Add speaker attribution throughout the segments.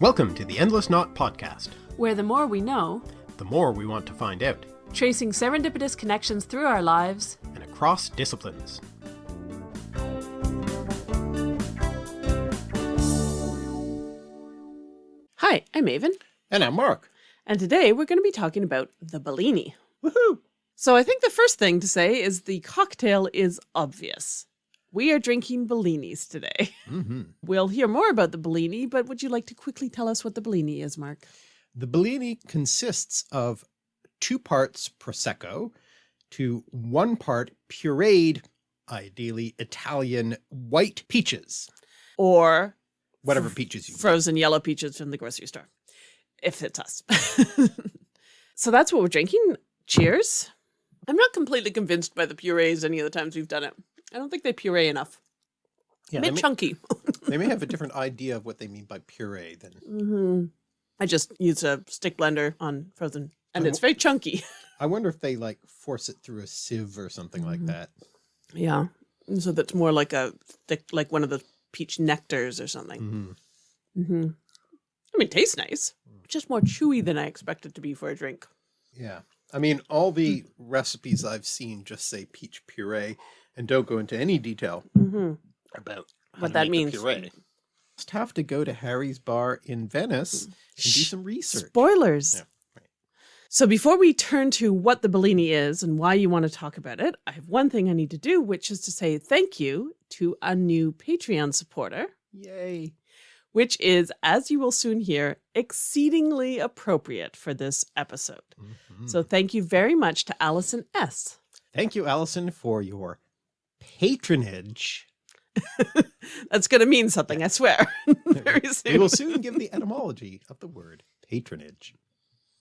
Speaker 1: Welcome to the Endless Knot Podcast.
Speaker 2: where the more we know,
Speaker 1: The more we want to find out,
Speaker 2: tracing serendipitous connections through our lives,
Speaker 1: and across disciplines.
Speaker 2: Hi, I'm Aven,
Speaker 1: And I'm Mark.
Speaker 2: and today we're going to be talking about the Bellini.
Speaker 1: Woohoo!
Speaker 2: So I think the first thing to say is the cocktail is obvious. We are drinking Bellinis today.
Speaker 1: Mm-hmm.
Speaker 2: We'll hear more about the Bellini, but would you like to quickly tell us what the Bellini is, Mark?
Speaker 1: The Bellini consists of two parts Prosecco to one part pureed, ideally Italian white peaches.
Speaker 2: Or
Speaker 1: Whatever peaches you
Speaker 2: frozen yellow peaches from the grocery store, if it's us. so that's what we're drinking. Cheers. I'm not completely convinced by the purees any of the times we've done it. I don't think they puree enough.
Speaker 1: Yeah,
Speaker 2: a
Speaker 1: they
Speaker 2: bit
Speaker 1: may,
Speaker 2: chunky.
Speaker 1: they may have a different idea of what they mean by puree than
Speaker 2: hmm I just used a stick blender on frozen, and
Speaker 1: Oh.
Speaker 2: it's very chunky.
Speaker 1: I wonder if they like force it through a sieve or something like
Speaker 2: Mhm.
Speaker 1: that.
Speaker 2: Yeah, so that's more like a thick, like one of the peach nectars or something.
Speaker 1: hmm
Speaker 2: hmm I mean, it tastes nice. Just more chewy than I expected to be for a drink.
Speaker 1: Yeah. I mean, all the recipes I've seen just say peach puree and don't go into any detail
Speaker 2: hmm
Speaker 1: about how
Speaker 2: What
Speaker 1: to
Speaker 2: that
Speaker 1: make the
Speaker 2: means.
Speaker 1: Puree. Just have to go to Harry's bar in Venice and do some research.
Speaker 2: Spoilers.
Speaker 1: Yeah, right.
Speaker 2: So before we turn to what the Bellini is and why you want to talk about it, I have one thing I need to do, which is to say thank you to a new Patreon supporter,
Speaker 1: Yay.
Speaker 2: which is, as you will soon hear, exceedingly appropriate for this episode.
Speaker 1: Mhm.
Speaker 2: So thank you very much to Allison S.
Speaker 1: thank you, Allison, for your patronage.
Speaker 2: That's going to mean something, I swear, very soon.
Speaker 1: We will soon give the etymology of the word patronage.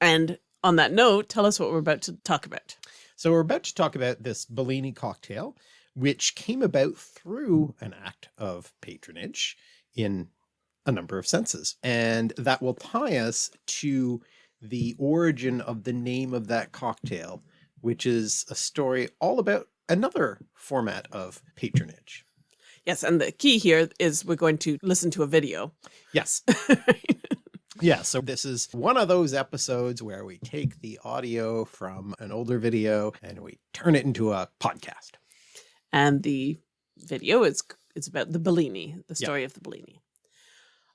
Speaker 2: And on that note, tell us what we're about to talk about.
Speaker 1: So we're about to talk about this Bellini cocktail, which came about through an act of patronage in a number of senses. And that will tie us to the origin of the name of that cocktail, which is a story all about another format of patronage.
Speaker 2: Yes, and the key here is we're going to listen to a video.
Speaker 1: Yes. Yeah, so this is one of those episodes where we take the audio from an older video and we turn it into a podcast.
Speaker 2: and the video is it's about the Bellini, the
Speaker 1: Yeah.
Speaker 2: story of the Bellini.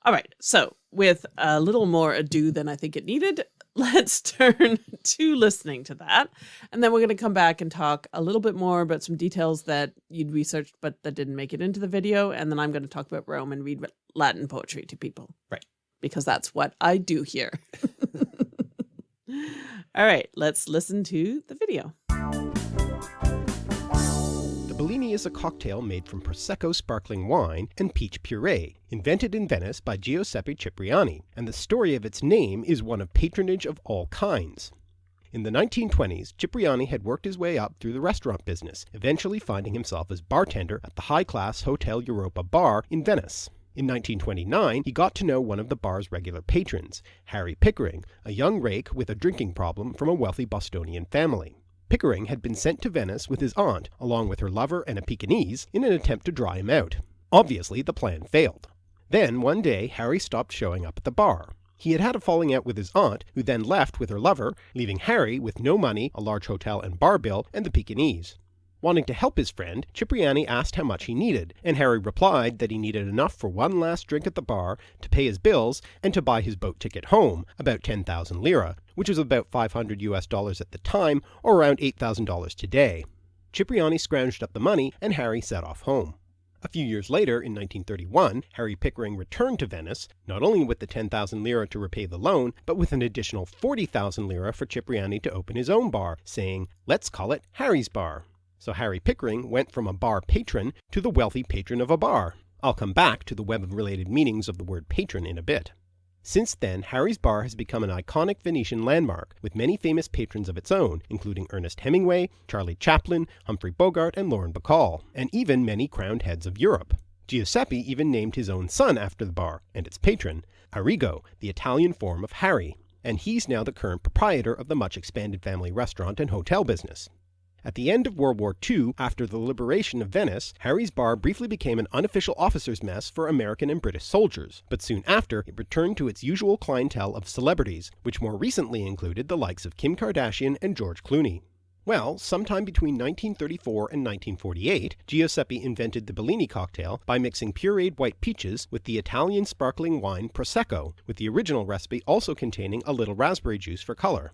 Speaker 2: All right, so with a little more ado than I think it needed, let's turn to listening to that, and then we're going to come back and talk a little bit more about some details that you'd researched but that didn't make it into the video, and then I'm going to talk about Rome and read Latin poetry to people,
Speaker 1: Right.
Speaker 2: Because that's what I do here. All right, let's listen to the video.
Speaker 1: Is a cocktail made from Prosecco sparkling wine and peach puree, invented in Venice by Giuseppe Cipriani, and the story of its name is one of patronage of all kinds. In the 1920s, Cipriani had worked his way up through the restaurant business, eventually finding himself as bartender at the high-class Hotel Europa bar in Venice. In 1929, he got to know one of the bar's regular patrons, Harry Pickering, a young rake with a drinking problem from a wealthy Bostonian family. Pickering had been sent to Venice with his aunt, along with her lover and a Pekingese, in an attempt to dry him out. Obviously, the plan failed. Then, one day, Harry stopped showing up at the bar. He had had a falling out with his aunt, who then left with her lover, leaving Harry with no money, a large hotel and bar bill, and the Pekingese. Wanting to help his friend, Cipriani asked how much he needed, and Harry replied that he needed enough for one last drink at the bar, to pay his bills, and to buy his boat ticket home, about 10,000 lira, which was about 500 US dollars at the time, or around $8,000 today. Cipriani scrounged up the money, and Harry set off home. A few years later, in 1931, Harry Pickering returned to Venice, not only with the 10,000 lira to repay the loan, but with an additional 40,000 lira for Cipriani to open his own bar, saying, let's call it Harry's Bar. So Harry Pickering went from a bar patron to the wealthy patron of a bar. I'll come back to the web of related meanings of the word patron in a bit. Since then, Harry's Bar has become an iconic Venetian landmark, with many famous patrons of its own, including Ernest Hemingway, Charlie Chaplin, Humphrey Bogart, and Lauren Bacall, and even many crowned heads of Europe. Giuseppe even named his own son after the bar, and its patron, Arrigo, the Italian form of Harry, and he's now the current proprietor of the much expanded family restaurant and hotel business. At the end of World War II, after the liberation of Venice, Harry's Bar briefly became an unofficial officers' mess for American and British soldiers, but soon after it returned to its usual clientele of celebrities, which more recently included the likes of Kim Kardashian and George Clooney. Well, sometime between 1934 and 1948, Giuseppe invented the Bellini cocktail by mixing pureed white peaches with the Italian sparkling wine Prosecco, with the original recipe also containing a little raspberry juice for color.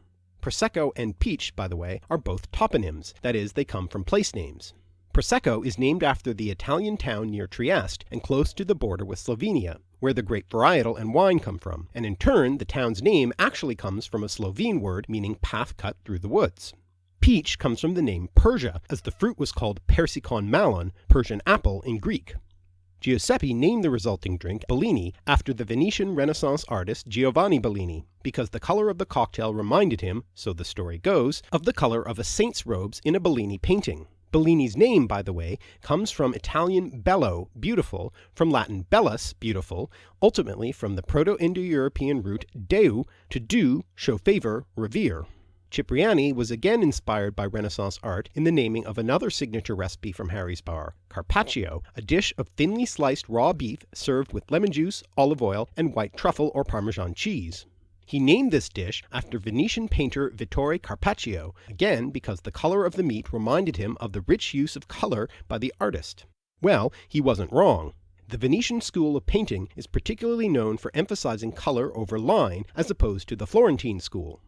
Speaker 1: Prosecco and peach, by the way, are both toponyms, that is, they come from place names. Prosecco is named after the Italian town near Trieste and close to the border with Slovenia, where the grape varietal and wine come from, and in turn the town's name actually comes from a Slovene word meaning path cut through the woods. Peach comes from the name Persia, as the fruit was called Persikon malon, Persian apple in Greek. Giuseppe named the resulting drink Bellini after the Venetian Renaissance artist Giovanni Bellini, because the color of the cocktail reminded him, so the story goes, of the color of a saint's robes in a Bellini painting. Bellini's name, by the way, comes from Italian bello, beautiful, from Latin bellus, beautiful, ultimately from the Proto-Indo-European root deu, to do, show favor, revere. Cipriani was again inspired by Renaissance art in the naming of another signature recipe from Harry's Bar, carpaccio, a dish of thinly sliced raw beef served with lemon juice, olive oil, and white truffle or Parmesan cheese. He named this dish after Venetian painter Vittore Carpaccio, again because the color of the meat reminded him of the rich use of color by the artist. Well, he wasn't wrong. The Venetian school of painting is particularly known for emphasizing color over line as opposed to the Florentine school.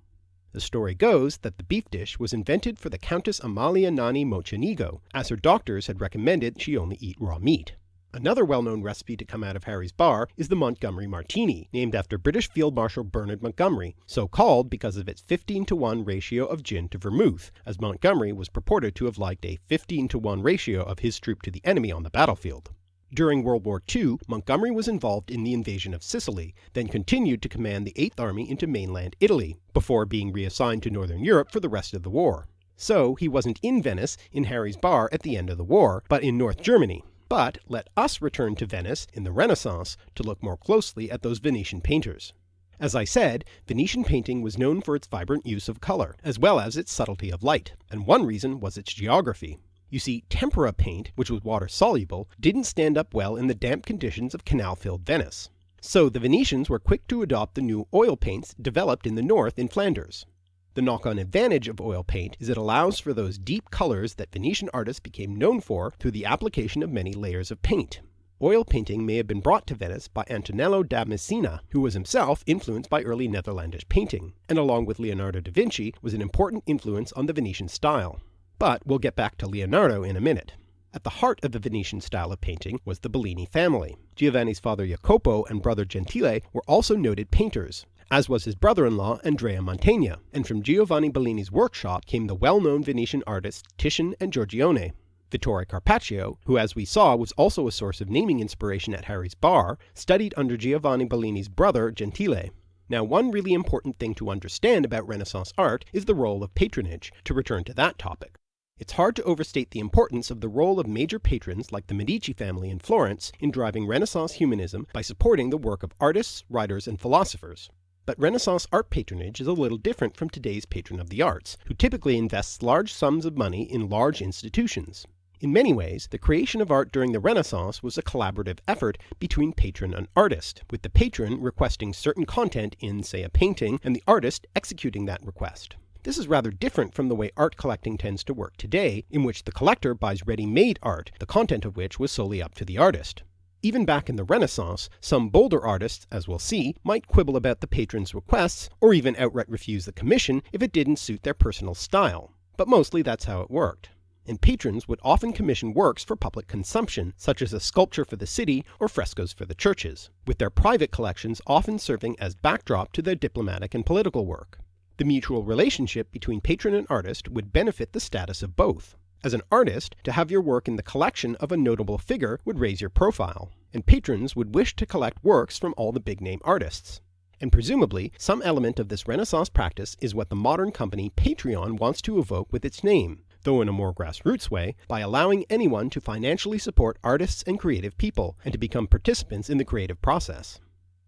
Speaker 1: The story goes that the beef dish was invented for the Countess Amalia Nani Mocenigo, as her doctors had recommended she only eat raw meat. Another well-known recipe to come out of Harry's bar is the Montgomery Martini, named after British Field Marshal Bernard Montgomery, so called because of its 15 to 1 ratio of gin to vermouth, as Montgomery was purported to have liked a 15 to 1 ratio of his troop to the enemy on the battlefield. During World War II, Montgomery was involved in the invasion of Sicily, then continued to command the Eighth Army into mainland Italy, before being reassigned to Northern Europe for the rest of the war. So he wasn't in Venice in Harry's bar at the end of the war, but in North Germany. But let us return to Venice in the Renaissance to look more closely at those Venetian painters. As I said, Venetian painting was known for its vibrant use of color, as well as its subtlety of light, and one reason was its geography. You see, tempera paint, which was water soluble, didn't stand up well in the damp conditions of canal-filled Venice. So the Venetians were quick to adopt the new oil paints developed in the north in Flanders. The knock-on advantage of oil paint is it allows for those deep colors that Venetian artists became known for through the application of many layers of paint. Oil painting may have been brought to Venice by Antonello da Messina, who was himself influenced by early Netherlandish painting, and along with Leonardo da Vinci was an important influence on the Venetian style. But we'll get back to Leonardo in a minute. At the heart of the Venetian style of painting was the Bellini family. Giovanni's father Jacopo and brother Gentile were also noted painters, as was his brother-in-law Andrea Mantegna, and from Giovanni Bellini's workshop came the well-known Venetian artists Titian and Giorgione. Vittore Carpaccio, who as we saw was also a source of naming inspiration at Harry's bar, studied under Giovanni Bellini's brother Gentile. Now, one really important thing to understand about Renaissance art is the role of patronage, to return to that topic. It's hard to overstate the importance of the role of major patrons like the Medici family in Florence in driving Renaissance humanism by supporting the work of artists, writers, and philosophers. But Renaissance art patronage is a little different from today's patron of the arts, who typically invests large sums of money in large institutions. In many ways, the creation of art during the Renaissance was a collaborative effort between patron and artist, with the patron requesting certain content in, say, a painting, and the artist executing that request. This is rather different from the way art collecting tends to work today, in which the collector buys ready-made art, the content of which was solely up to the artist. Even back in the Renaissance, some bolder artists, as we'll see, might quibble about the patron's requests, or even outright refuse the commission if it didn't suit their personal style. But mostly that's how it worked. And patrons would often commission works for public consumption, such as a sculpture for the city or frescoes for the churches, with their private collections often serving as backdrop to their diplomatic and political work. The mutual relationship between patron and artist would benefit the status of both. As an artist, to have your work in the collection of a notable figure would raise your profile, and patrons would wish to collect works from all the big-name artists. And presumably, some element of this Renaissance practice is what the modern company Patreon wants to evoke with its name, though in a more grassroots way, by allowing anyone to financially support artists and creative people, and to become participants in the creative process.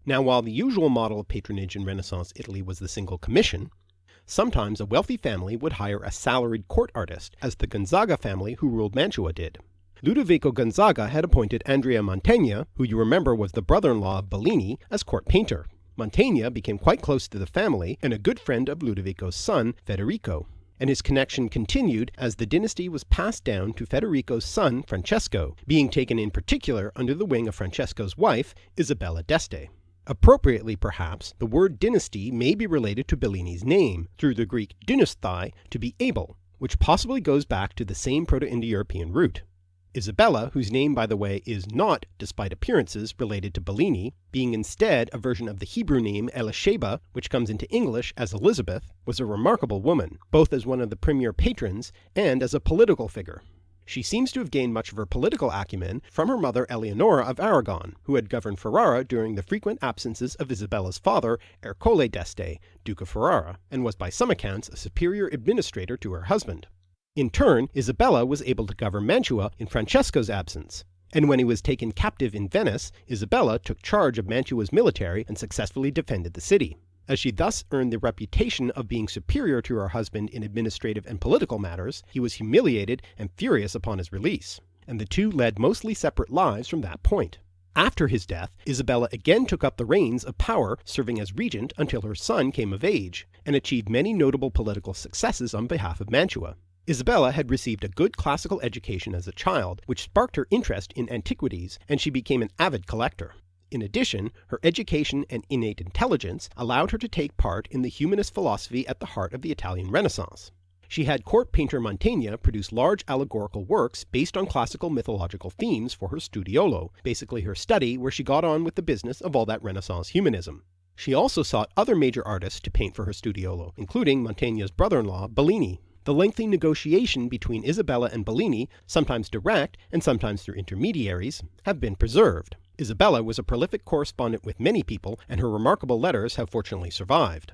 Speaker 1: Now while the usual model of patronage in Renaissance Italy was the single commission, sometimes a wealthy family would hire a salaried court artist, as the Gonzaga family who ruled Mantua did. Ludovico Gonzaga had appointed Andrea Mantegna, who you remember was the brother-in-law of Bellini, as court painter. Mantegna became quite close to the family and a good friend of Ludovico's son, Federico, and his connection continued as the dynasty was passed down to Federico's son, Francesco, being taken in particular under the wing of Francesco's wife, Isabella d'Este. Appropriately, perhaps, the word dynasty may be related to Bellini's name, through the Greek dynasthai, to be able, which possibly goes back to the same Proto-Indo-European root. Isabella, whose name by the way is not, despite appearances, related to Bellini, being instead a version of the Hebrew name Elisheba, which comes into English as Elizabeth, was a remarkable woman, both as one of the premier patrons and as a political figure. She seems to have gained much of her political acumen from her mother Eleonora of Aragon, who had governed Ferrara during the frequent absences of Isabella's father, Ercole d'Este, Duke of Ferrara, and was by some accounts a superior administrator to her husband. In turn, Isabella was able to govern Mantua in Francesco's absence, and when he was taken captive in Venice, Isabella took charge of Mantua's military and successfully defended the city. As she thus earned the reputation of being superior to her husband in administrative and political matters, he was humiliated and furious upon his release, and the two led mostly separate lives from that point. After his death, Isabella again took up the reins of power, serving as regent until her son came of age, and achieved many notable political successes on behalf of Mantua. Isabella had received a good classical education as a child, which sparked her interest in antiquities, and she became an avid collector. In addition, her education and innate intelligence allowed her to take part in the humanist philosophy at the heart of the Italian Renaissance. She had court painter Mantegna produce large allegorical works based on classical mythological themes for her studiolo, basically her study where she got on with the business of all that Renaissance humanism. She also sought other major artists to paint for her studiolo, including Mantegna's brother-in-law, Bellini. The lengthy negotiation between Isabella and Bellini, sometimes direct and sometimes through intermediaries, have been preserved. Isabella was a prolific correspondent with many people, and her remarkable letters have fortunately survived.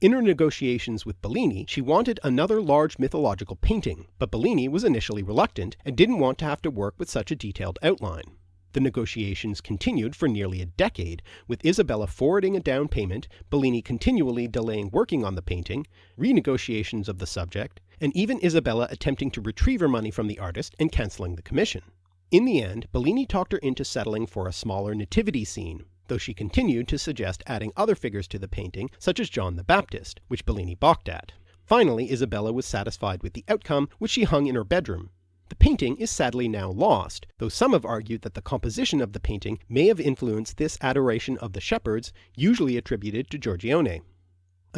Speaker 1: In her negotiations with Bellini, she wanted another large mythological painting, but Bellini was initially reluctant and didn't want to have to work with such a detailed outline. The negotiations continued for nearly a decade, with Isabella forwarding a down payment, Bellini continually delaying working on the painting, renegotiations of the subject, and even Isabella attempting to retrieve her money from the artist and cancelling the commission. In the end, Bellini talked her into settling for a smaller nativity scene, though she continued to suggest adding other figures to the painting, such as John the Baptist, which Bellini balked at. Finally, Isabella was satisfied with the outcome, which she hung in her bedroom. The painting is sadly now lost, though some have argued that the composition of the painting may have influenced this adoration of the shepherds, usually attributed to Giorgione.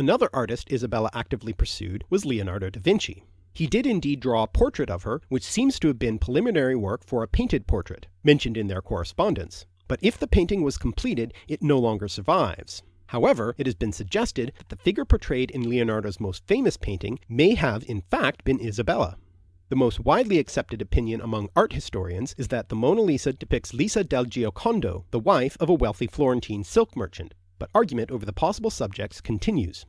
Speaker 1: Another artist Isabella actively pursued was Leonardo da Vinci. He did indeed draw a portrait of her, which seems to have been preliminary work for a painted portrait, mentioned in their correspondence. But if the painting was completed, it no longer survives. However, it has been suggested that the figure portrayed in Leonardo's most famous painting may have in fact been Isabella. The most widely accepted opinion among art historians is that the Mona Lisa depicts Lisa del Giocondo, the wife of a wealthy Florentine silk merchant, but argument over the possible subjects continues.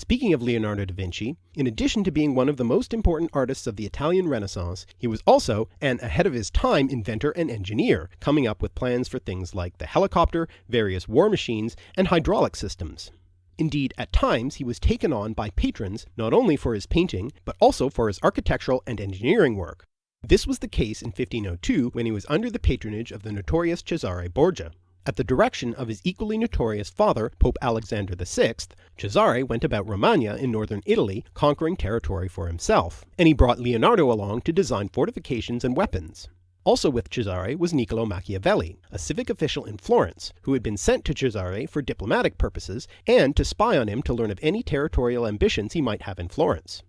Speaker 1: Speaking of Leonardo da Vinci, in addition to being one of the most important artists of the Italian Renaissance, he was also an ahead of his time inventor and engineer, coming up with plans for things like the helicopter, various war machines, and hydraulic systems. Indeed, at times he was taken on by patrons not only for his painting, but also for his architectural and engineering work. This was the case in 1502 when he was under the patronage of the notorious Cesare Borgia. At the direction of his equally notorious father, Pope Alexander VI, Cesare went about Romagna in northern Italy conquering territory for himself, and he brought Leonardo along to design fortifications and weapons. Also with Cesare was Niccolo Machiavelli, a civic official in Florence, who had been sent to Cesare for diplomatic purposes and to spy on him to learn of any territorial ambitions he might have in Florence.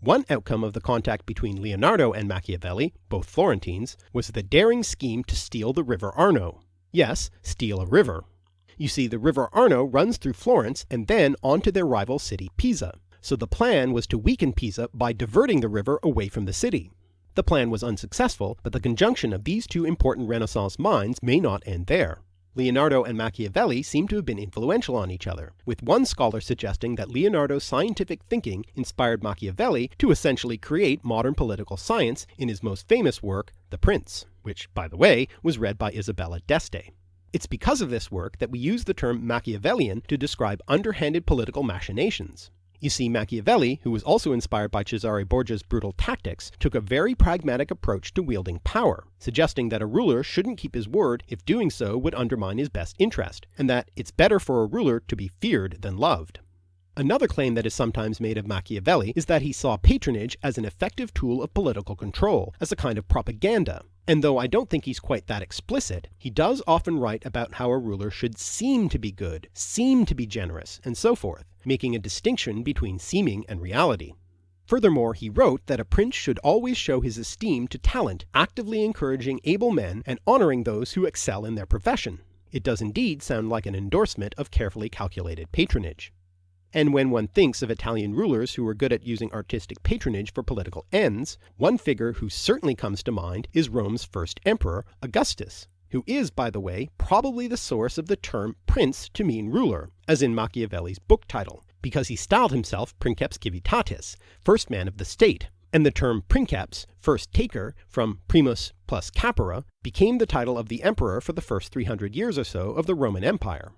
Speaker 1: One outcome of the contact between Leonardo and Machiavelli, both Florentines, was the daring scheme to steal the river Arno. Yes, steal a river. You see, the river Arno runs through Florence and then onto their rival city Pisa, so the plan was to weaken Pisa by diverting the river away from the city. The plan was unsuccessful, but the conjunction of these two important Renaissance minds may not end there. Leonardo and Machiavelli seem to have been influential on each other, with one scholar suggesting that Leonardo's scientific thinking inspired Machiavelli to essentially create modern political science in his most famous work, The Prince, which, by the way, was read by Isabella d'Este. It's because of this work that we use the term Machiavellian to describe underhanded political machinations. You see, Machiavelli, who was also inspired by Cesare Borgia's brutal tactics, took a very pragmatic approach to wielding power, suggesting that a ruler shouldn't keep his word if doing so would undermine his best interest, and that it's better for a ruler to be feared than loved. Another claim that is sometimes made of Machiavelli is that he saw patronage as an effective tool of political control, as a kind of propaganda. And though I don't think he's quite that explicit, he does often write about how a ruler should seem to be good, seem to be generous, and so forth, making a distinction between seeming and reality. Furthermore, he wrote that a prince should always show his esteem to talent, actively encouraging able men and honoring those who excel in their profession. It does indeed sound like an endorsement of carefully calculated patronage. And when one thinks of Italian rulers who were good at using artistic patronage for political ends, one figure who certainly comes to mind is Rome's first emperor, Augustus, who is, by the way, probably the source of the term prince to mean ruler, as in Machiavelli's book title, because he styled himself Princeps Civitatis, first man of the state, and the term princeps, first taker, from primus plus capere, became the title of the emperor for the first 300 years or so of the Roman Empire.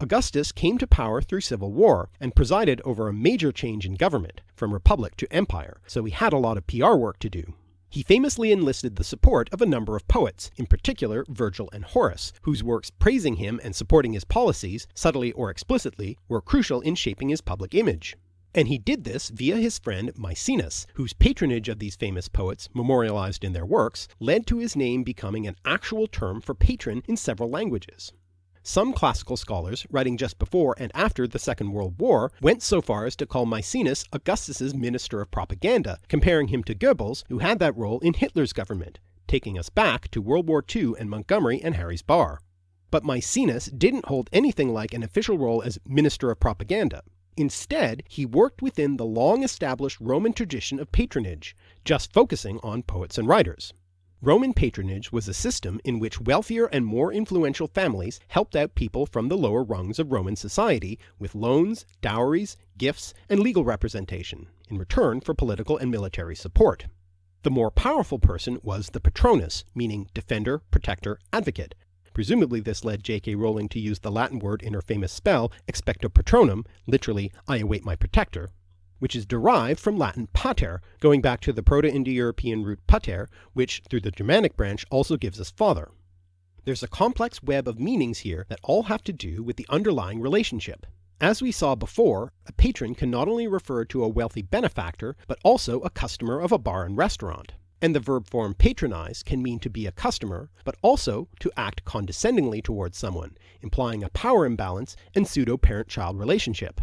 Speaker 1: Augustus came to power through civil war and presided over a major change in government, from republic to empire, so he had a lot of PR work to do. He famously enlisted the support of a number of poets, in particular Virgil and Horace, whose works praising him and supporting his policies, subtly or explicitly, were crucial in shaping his public image. And he did this via his friend Maecenas, whose patronage of these famous poets, memorialized in their works, led to his name becoming an actual term for patron in several languages. Some classical scholars, writing just before and after the Second World War, went so far as to call Maecenas Augustus's Minister of Propaganda, comparing him to Goebbels, who had that role in Hitler's government, taking us back to World War II and Montgomery and Harry's Bar. But Maecenas didn't hold anything like an official role as Minister of Propaganda. Instead, he worked within the long-established Roman tradition of patronage, just focusing on poets and writers. Roman patronage was a system in which wealthier and more influential families helped out people from the lower rungs of Roman society with loans, dowries, gifts, and legal representation, in return for political and military support. The more powerful person was the patronus, meaning defender, protector, advocate. Presumably this led J.K. Rowling to use the Latin word in her famous spell, expecto patronum, literally, I await my protector, which is derived from Latin pater, going back to the Proto-Indo-European root pater, which, through the Germanic branch, also gives us father. There's a complex web of meanings here that all have to do with the underlying relationship. As we saw before, a patron can not only refer to a wealthy benefactor, but also a customer of a bar and restaurant. And the verb form patronize can mean to be a customer, but also to act condescendingly towards someone, implying a power imbalance and pseudo-parent-child relationship.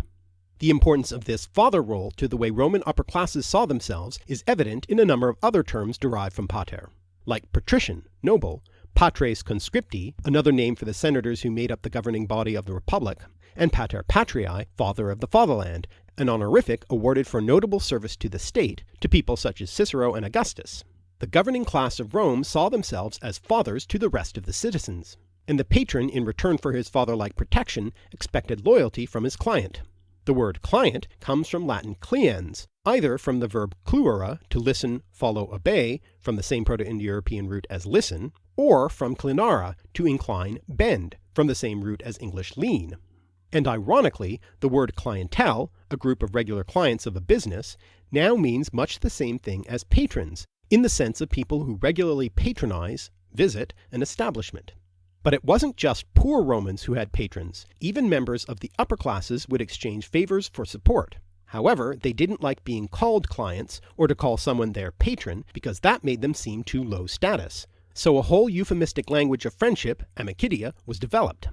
Speaker 1: The importance of this father role to the way Roman upper classes saw themselves is evident in a number of other terms derived from pater, like patrician, noble, patres conscripti, another name for the senators who made up the governing body of the republic, and pater patriae, father of the fatherland, an honorific awarded for notable service to the state to people such as Cicero and Augustus. The governing class of Rome saw themselves as fathers to the rest of the citizens, and the patron in return for his father-like protection expected loyalty from his client. The word client comes from Latin cliens, either from the verb cluere, to listen, follow, obey, from the same Proto-Indo-European root as listen, or from clinare, to incline, bend, from the same root as English lean. And ironically, the word clientele, a group of regular clients of a business, now means much the same thing as patrons, in the sense of people who regularly patronize, visit, an establishment. But it wasn't just poor Romans who had patrons. Even members of the upper classes would exchange favors for support. However, they didn't like being called clients, or to call someone their patron, because that made them seem too low status. So a whole euphemistic language of friendship, amicitia, was developed.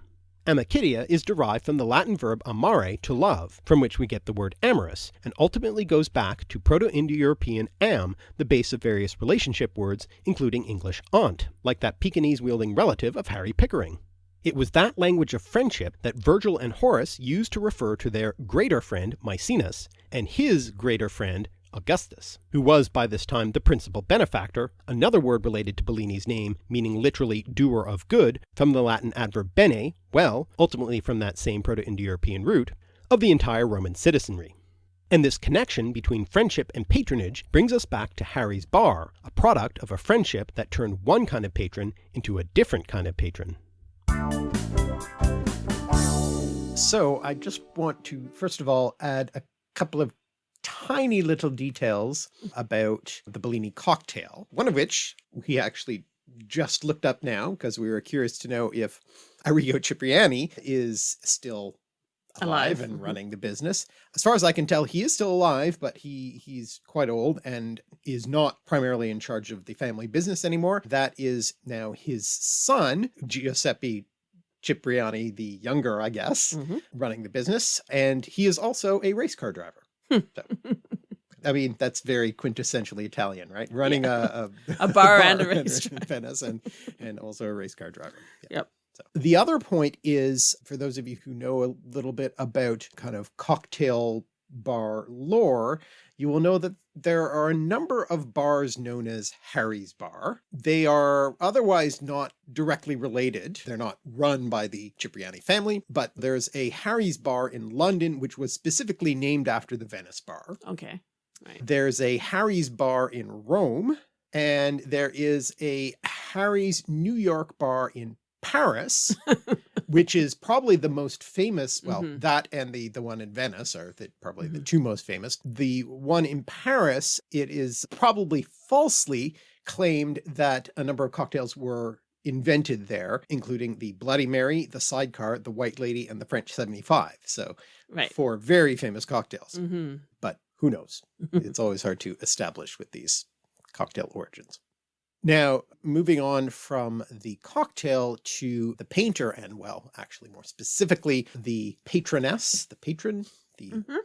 Speaker 1: Amicitia is derived from the Latin verb amare, to love, from which we get the word amorous, and ultimately goes back to Proto-Indo-European am, the base of various relationship words, including English aunt, like that Pekingese-wielding relative of Harry Pickering. It was that language of friendship that Virgil and Horace used to refer to their greater friend Maecenas, and his greater friend Augustus, who was by this time the principal benefactor, another word related to Bellini's name, meaning literally doer of good, from the Latin adverb bene, well, ultimately from that same Proto-Indo-European root, of the entire Roman citizenry. And this connection between friendship and patronage brings us back to Harry's Bar, a product of a friendship that turned one kind of patron into a different kind of patron.
Speaker 3: So I just want to, first of all, add a
Speaker 1: couple of tiny little details about the Bellini cocktail, one of which we actually just looked up now because we were curious to know if Arrigo Cipriani is still alive, and mm -hmm. running the business. As far as I can tell, he is still alive, but he he's quite old and is not primarily in charge of the family business anymore. That is now his son, Giuseppe Cipriani, the younger, I guess, mm -hmm. running the business. And he is also a race car driver. So. I mean, that's very quintessentially Italian, right? Running yeah. a, a,
Speaker 2: a, bar, bar and a race
Speaker 1: in Venice and, and also a race car driver.
Speaker 2: Yeah. Yep.
Speaker 1: So the other point is for those of you who know a little bit about kind of cocktail bar lore, you will know that there are a number of bars known as Harry's Bar. They are otherwise not directly related. They're not run by the Cipriani family, but there's a Harry's Bar in London, which was specifically named after the Venice Bar.
Speaker 2: Okay. Right.
Speaker 1: There's a Harry's Bar in Rome, and there is a Harry's New York Bar in Paris, which is probably the most famous, well, mm -hmm. that and the, the one in Venice are the, probably mm -hmm. the mm-hmm. two most famous. The one in Paris, it is probably falsely claimed that a number of cocktails were invented there, including the Bloody Mary, the Sidecar, the White Lady, and the French 75. So
Speaker 2: right.
Speaker 1: four very famous cocktails,
Speaker 2: mm -hmm.
Speaker 1: but who knows? it's always hard to establish with these cocktail origins. Now, moving on from the cocktail to the painter and well, actually more specifically, the patroness, the patron, the, mm -hmm.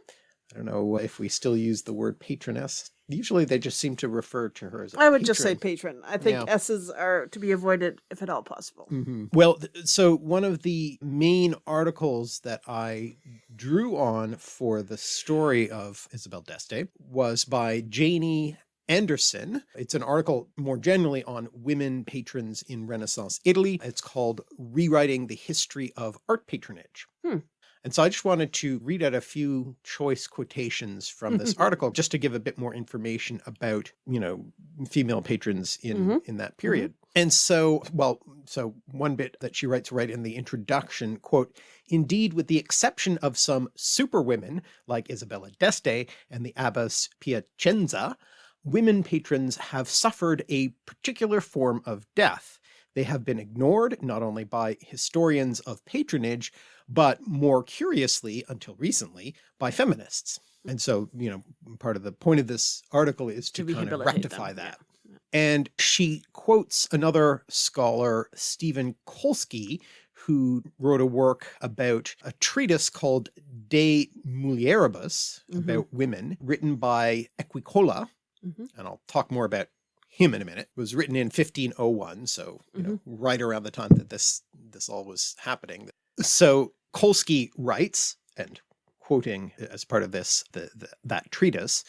Speaker 1: I don't know if we still use the word patroness. Usually they just seem to refer to her as
Speaker 2: I would patron. just say patron. I think yeah. S's are to be avoided if at all possible.
Speaker 1: Mm -hmm. Well, so one of the main articles that I drew on for the story of Isabel d'Este was by Janie Anderson. It's an article more generally on women patrons in Renaissance Italy. It's called Rewriting the History of Art Patronage.
Speaker 2: Hmm.
Speaker 1: And so I just wanted to read out a few choice quotations from this article just to give a bit more information about, you know, female patrons in, mm -hmm. in that period. Mm -hmm. And so, well, so one bit that she writes right in the introduction, quote, indeed, with the exception of some superwomen like Isabella d'Este and the abbess Piacenza, women patrons have suffered a particular form of death. They have been ignored not only by historians of patronage, but more curiously, until recently, by feminists. And so, you know, part of the point of this article is to, to kind of rectify them. that. Yeah. And she quotes another scholar, Stephen Kolsky, who wrote a work about a treatise called De Mulieribus, mm -hmm. about women, written by Equicola, mm -hmm. and I'll talk more about him in a minute, it was written in 1501. So, you mm -hmm. know, mm-hmm. right around the time that this, this all was happening. So Kolsky writes, and quoting as part of this, the, the, that treatise,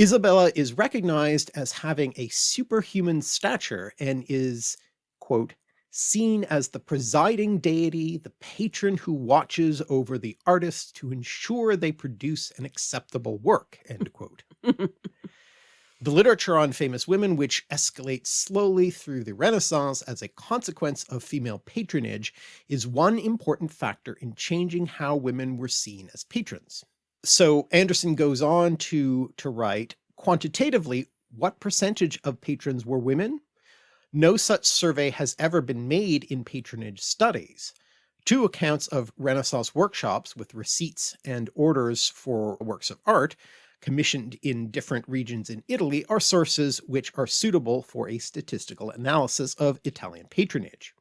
Speaker 1: Isabella is recognized as having a superhuman stature and is, quote, seen as the presiding deity, the patron who watches over the artists to ensure they produce an acceptable work, end quote. The literature on famous women, which escalates slowly through the Renaissance as a consequence of female patronage, is one important factor in changing how women were seen as patrons. So Anderson goes on to, to write, quantitatively, what percentage of patrons were women? No such survey has ever been made in patronage studies. Two accounts of Renaissance workshops with receipts and orders for works of art commissioned in different regions in Italy are sources which are suitable for a statistical analysis of Italian patronage.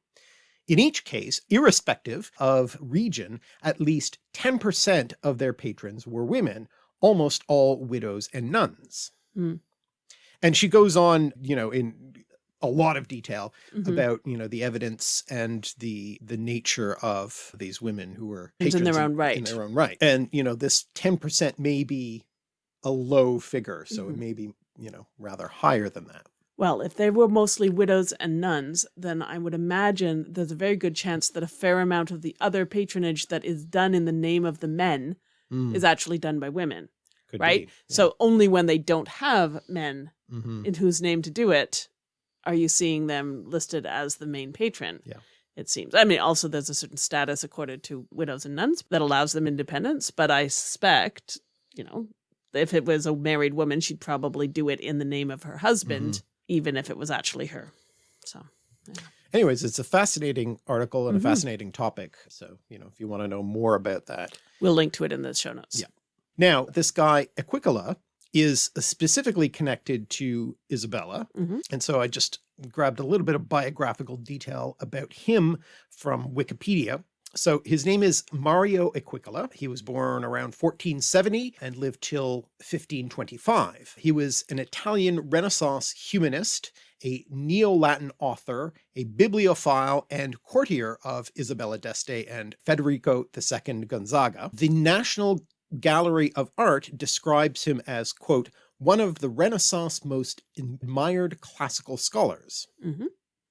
Speaker 1: In each case, irrespective of region, at least 10% of their patrons were women, almost all widows and nuns. Mm. And she goes on, you know, in a lot of detail mm -hmm. about, you know, the evidence and the the nature of these women who were
Speaker 2: patrons in their own right.
Speaker 1: In their own right. And, you know, this 10% may be a low figure. So mm -hmm. it mm-hmm. may be, you know, rather higher than that.
Speaker 2: Well, if they were mostly widows and nuns, then I would imagine there's a very good chance that a fair amount of the other patronage that is done in the name of the men mm. is actually done by women, Could right? Yeah. So only when they don't have men mm -hmm. in whose name to do it are you seeing them listed as the main patron.
Speaker 1: Yeah.
Speaker 2: It seems. I mean, also there's a certain status accorded to widows and nuns that allows them independence, but I suspect you know, if it was a married woman, she'd probably do it in the name of her husband, even if it was actually her. So,
Speaker 1: Anyways, it's a fascinating article and
Speaker 2: Mhm.
Speaker 1: a fascinating topic. So, you know, if you want to know more about that.
Speaker 2: we'll link to it in the show notes.
Speaker 1: Yeah. Now, this guy, Equicola, is specifically connected to Isabella.
Speaker 2: Mhm.
Speaker 1: And so I just grabbed a little bit of biographical detail about him from Wikipedia. So his name is Mario Equicola. He was born around 1470 and lived till 1525. He was an Italian Renaissance humanist, a Neo-Latin author, a bibliophile and courtier of Isabella d'Este and Federico II Gonzaga. The National Gallery of Art describes him as, quote, one of the Renaissance most admired classical scholars.
Speaker 2: Mhm.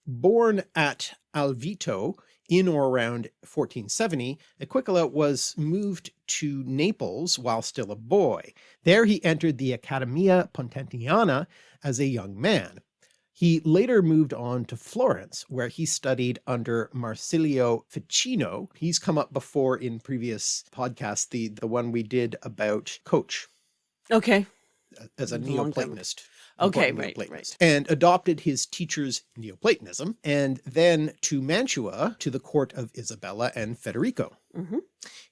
Speaker 1: Born at Alvito in or around 1470, Equicola was moved to Naples while still a boy. There he entered the Accademia Pontaniana as a young man. He later moved on to Florence, where he studied under Marsilio Ficino. He's come up before in previous podcasts, the, the one we did about Coach
Speaker 2: Okay.
Speaker 1: as a. Neoplatonist.
Speaker 2: Okay,
Speaker 1: important
Speaker 2: right,
Speaker 1: And adopted his teacher's Neoplatonism, and then to Mantua to the court of Isabella and Federico.
Speaker 2: Mhm.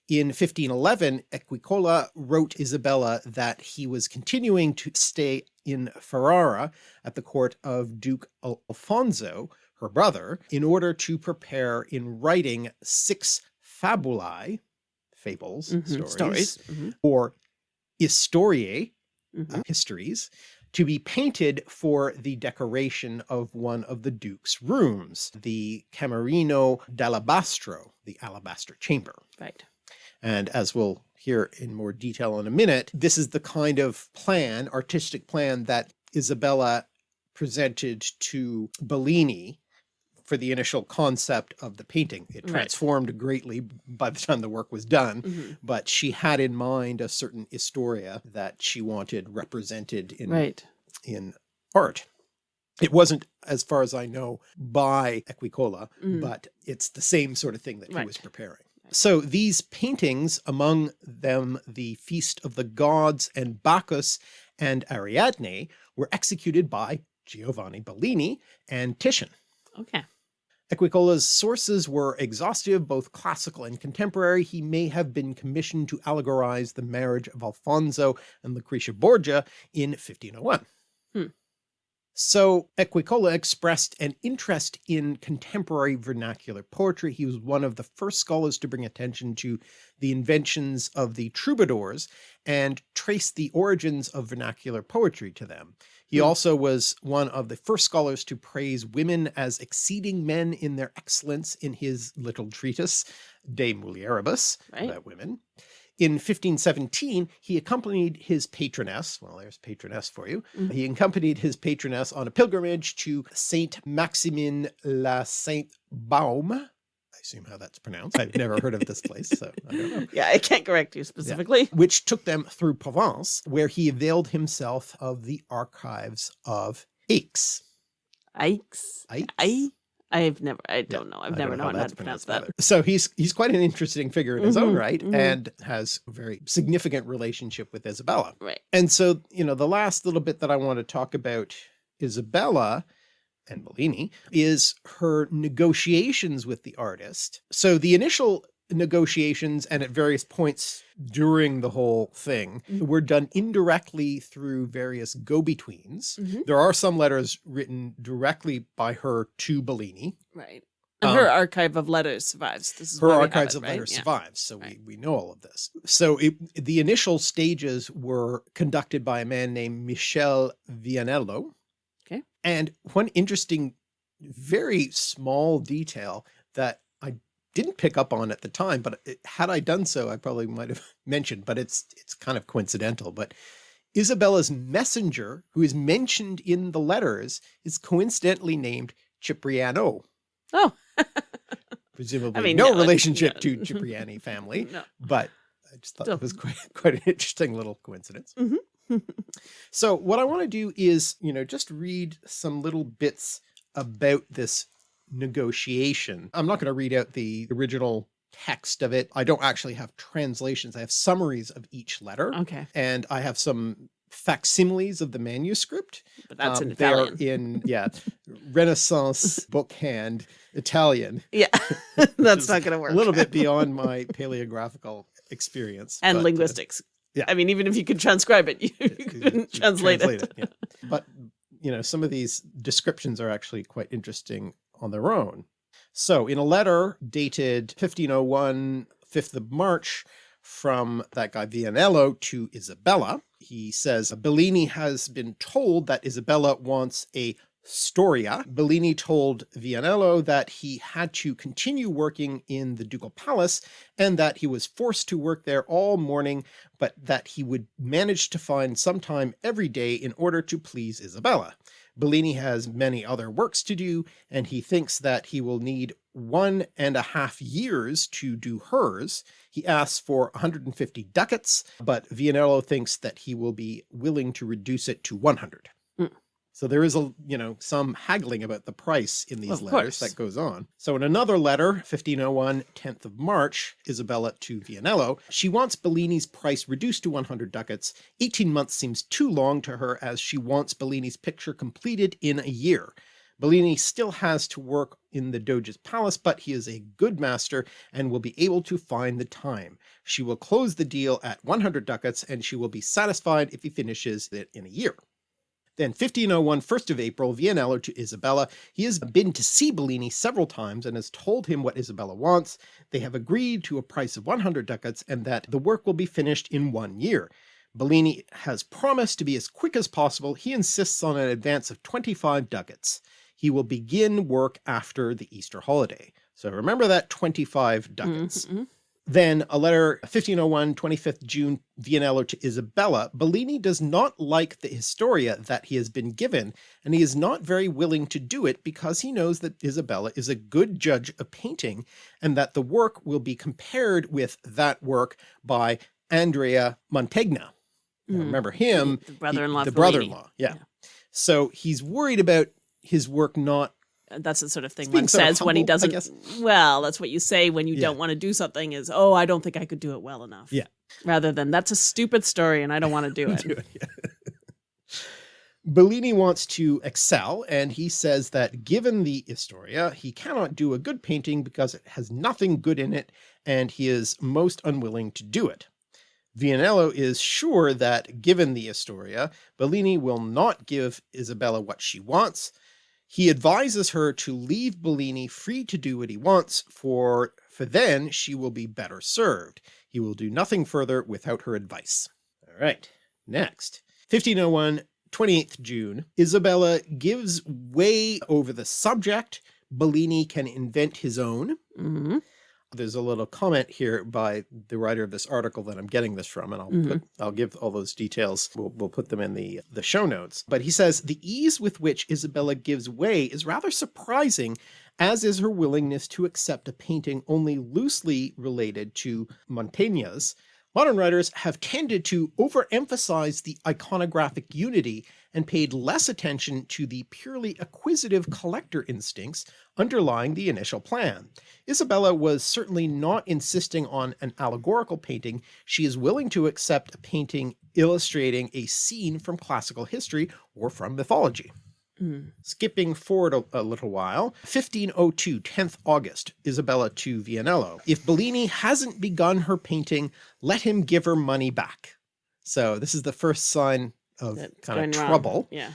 Speaker 1: In 1511, Equicola wrote Isabella that he was continuing to stay in Ferrara at the court of Duke Alfonso, her brother, in order to prepare in writing six fabulae, fables,
Speaker 2: Mhm.
Speaker 1: stories,
Speaker 2: Stories. Mhm.
Speaker 1: or historiae, uh, histories, to be painted for the decoration of one of the Duke's rooms, the Camerino d'Alabastro, the alabaster chamber.
Speaker 2: Right.
Speaker 1: And as we'll hear in more detail in a minute, this is the kind of plan, artistic plan that Isabella presented to Bellini for the initial concept of the painting. It
Speaker 2: Right.
Speaker 1: transformed greatly by the time the work was done,
Speaker 2: Mhm.
Speaker 1: but she had in mind a certain historia that she wanted represented in,
Speaker 2: Right.
Speaker 1: in art. It wasn't, as far as I know, by Equicola,
Speaker 2: Mm.
Speaker 1: but it's the same sort of thing that he was preparing. So these paintings, among them the Feast of the Gods and Bacchus and Ariadne, were executed by Giovanni Bellini and Titian.
Speaker 2: Okay.
Speaker 1: Equicola's sources were exhaustive, both classical and contemporary. He may have been commissioned to allegorize the marriage of Alfonso and Lucretia Borgia in 1501.
Speaker 2: Hmm.
Speaker 1: So Equicola expressed an interest in contemporary vernacular poetry. He was one of the first scholars to bring attention to the inventions of the troubadours and trace the origins of vernacular poetry to them. He
Speaker 2: Hmm.
Speaker 1: also was one of the first scholars to praise women as exceeding men in their excellence in his little treatise De Mulieribus
Speaker 2: Right.
Speaker 1: about women. In 1517, he accompanied his patroness, well, there's patroness for you.
Speaker 2: Mhm.
Speaker 1: He accompanied his patroness on a pilgrimage to Saint Maximin la Sainte Baume. I assume how that's pronounced. I've never heard of this place, so I don't know
Speaker 2: Yeah, I can't correct you specifically.
Speaker 1: which took them through Provence, where he availed himself of the archives of Aix. Aix?
Speaker 2: I. I've never. I don't know. I've never
Speaker 1: know
Speaker 2: known how
Speaker 1: that's
Speaker 2: to pronounce that.
Speaker 1: either. So he's he's quite an interesting figure in his own
Speaker 2: Mhm,
Speaker 1: right,
Speaker 2: mhm.
Speaker 1: and has a very significant relationship with Isabella.
Speaker 2: Right.
Speaker 1: And so, you know, the last little bit that I want to talk about Isabella and Bellini is her negotiations with the artist. So the initial negotiations and at various points during the whole thing
Speaker 2: Mhm.
Speaker 1: were done indirectly through various go-betweens.
Speaker 2: Mhm.
Speaker 1: There are some letters written directly by her to Bellini.
Speaker 2: Right. And her
Speaker 1: Um,
Speaker 2: archive of letters survives. This is
Speaker 1: her archives
Speaker 2: it,
Speaker 1: of
Speaker 2: right?
Speaker 1: letters
Speaker 2: Yeah.
Speaker 1: survives so
Speaker 2: Right.
Speaker 1: we, we know all of this so it, the initial stages were conducted by a man named michel vianello. And one interesting very small detail that i didn't pick up on at the time but it, had i done so i probably might have mentioned but it's it's kind of coincidental but isabella's messenger who is mentioned in the letters is coincidentally named cipriano
Speaker 2: Oh.
Speaker 1: presumably
Speaker 2: mean,
Speaker 1: no
Speaker 2: no,
Speaker 1: relationship to Cipriani family,
Speaker 2: No.
Speaker 1: but I just thought
Speaker 2: Still.
Speaker 1: it was quite, quite an interesting little coincidence.
Speaker 2: Mhm.
Speaker 1: So what I want to do is, you know, just read some little bits about this negotiation. I'm not going to read out the original text of it. I don't actually have translations. I have summaries of each letter
Speaker 2: Okay.
Speaker 1: and I have some facsimiles of the manuscript.
Speaker 2: But that's
Speaker 1: Um,
Speaker 2: in Italian.
Speaker 1: in, yeah, Renaissance bookhand Italian.
Speaker 2: yeah. that's not going to work.
Speaker 1: A little bit beyond my paleographical experience.
Speaker 2: and
Speaker 1: but, uh,
Speaker 2: linguistics.
Speaker 1: Yeah.
Speaker 2: I mean, even if you could transcribe it, you, couldn't translate, it.
Speaker 1: yeah. But, you know, some of these descriptions are actually quite interesting on their own. So in a letter dated 1501, 5th of March, from that guy Vianello to Isabella, he says Bellini has been told that Isabella wants a Storia. Bellini told Vianello that he had to continue working in the ducal palace and that he was forced to work there all morning, but that he would manage to find some time every day in order to please Isabella. Bellini has many other works to do, and he thinks that he will need one and a half years to do hers. He asks for 150 ducats, but Vianello thinks that he will be willing to reduce it to 100. So there is a, you know, some haggling about the price in these
Speaker 2: Of
Speaker 1: letters
Speaker 2: course.
Speaker 1: that goes on. So in another letter, 1501, 10th of March, Isabella to Vianello, she wants Bellini's price reduced to 100 ducats. 18 months seems too long to her as she wants Bellini's picture completed in a year. Bellini still has to work in the Doge's palace, but he is a good master and will be able to find the time. She will close the deal at 100 ducats and she will be satisfied if he finishes it in a year. Then 1501, 1st of April, Vianello to Isabella. He has been to see Bellini several times and has told him what Isabella wants. They have agreed to a price of 100 ducats and that the work will be finished in one year. Bellini has promised to be as quick as possible. He insists on an advance of 25 ducats. He will begin work after the Easter holiday. So remember that 25 ducats.
Speaker 2: Mhm.
Speaker 1: Then a letter 1501, 25th June, Vianello to Isabella. Bellini does not like the Historia that he has been given, and he is not very willing to do it because he knows that Isabella is a good judge of painting and that the work will be compared with that work by Andrea Mantegna. Now,
Speaker 2: Mm.
Speaker 1: remember him,
Speaker 2: The brother-in-law.
Speaker 1: the brother-in-law. Yeah. So he's worried about his work not
Speaker 2: That's the sort of thing one says when he doesn't. Well, that's what you say when you
Speaker 1: Yeah.
Speaker 2: don't want to do something is, oh, I don't think I could do it well enough.
Speaker 1: Yeah.
Speaker 2: Rather than that's a stupid story and I don't want to do it.
Speaker 1: do it. yeah. Bellini wants to excel, and he says that given the Historia, he cannot do a good painting because it has nothing good in it, and he is most unwilling to do it. Vianello is sure that given the Historia, Bellini will not give Isabella what she wants. He advises her to leave Bellini free to do what he wants, for, for then she will be better served. He will do nothing further without her advice. All right, next. 1501, 28th June, Isabella gives way over the subject. Bellini can invent his own.
Speaker 2: hmm
Speaker 1: There's a little comment here by the writer of this article that I'm getting this from, and I'll
Speaker 2: Mhm.
Speaker 1: put, I'll give all those details. We'll, we'll put them in the, the show notes. But he says, the ease with which Isabella gives way is rather surprising, as is her willingness to accept a painting only loosely related to Mantegna's. Modern writers have tended to overemphasize the iconographic unity and paid less attention to the purely acquisitive collector instincts underlying the initial plan. Isabella was certainly not insisting on an allegorical painting. She is willing to accept a painting illustrating a scene from classical history or from mythology.
Speaker 2: Mm.
Speaker 1: Skipping forward a, a little while, 1502, 10th August, Isabella to Vianello. If Bellini hasn't begun her painting, let him give her money back. So this is the first sign of
Speaker 2: That's
Speaker 1: kind of
Speaker 2: going wrong.
Speaker 1: trouble.
Speaker 2: Yeah.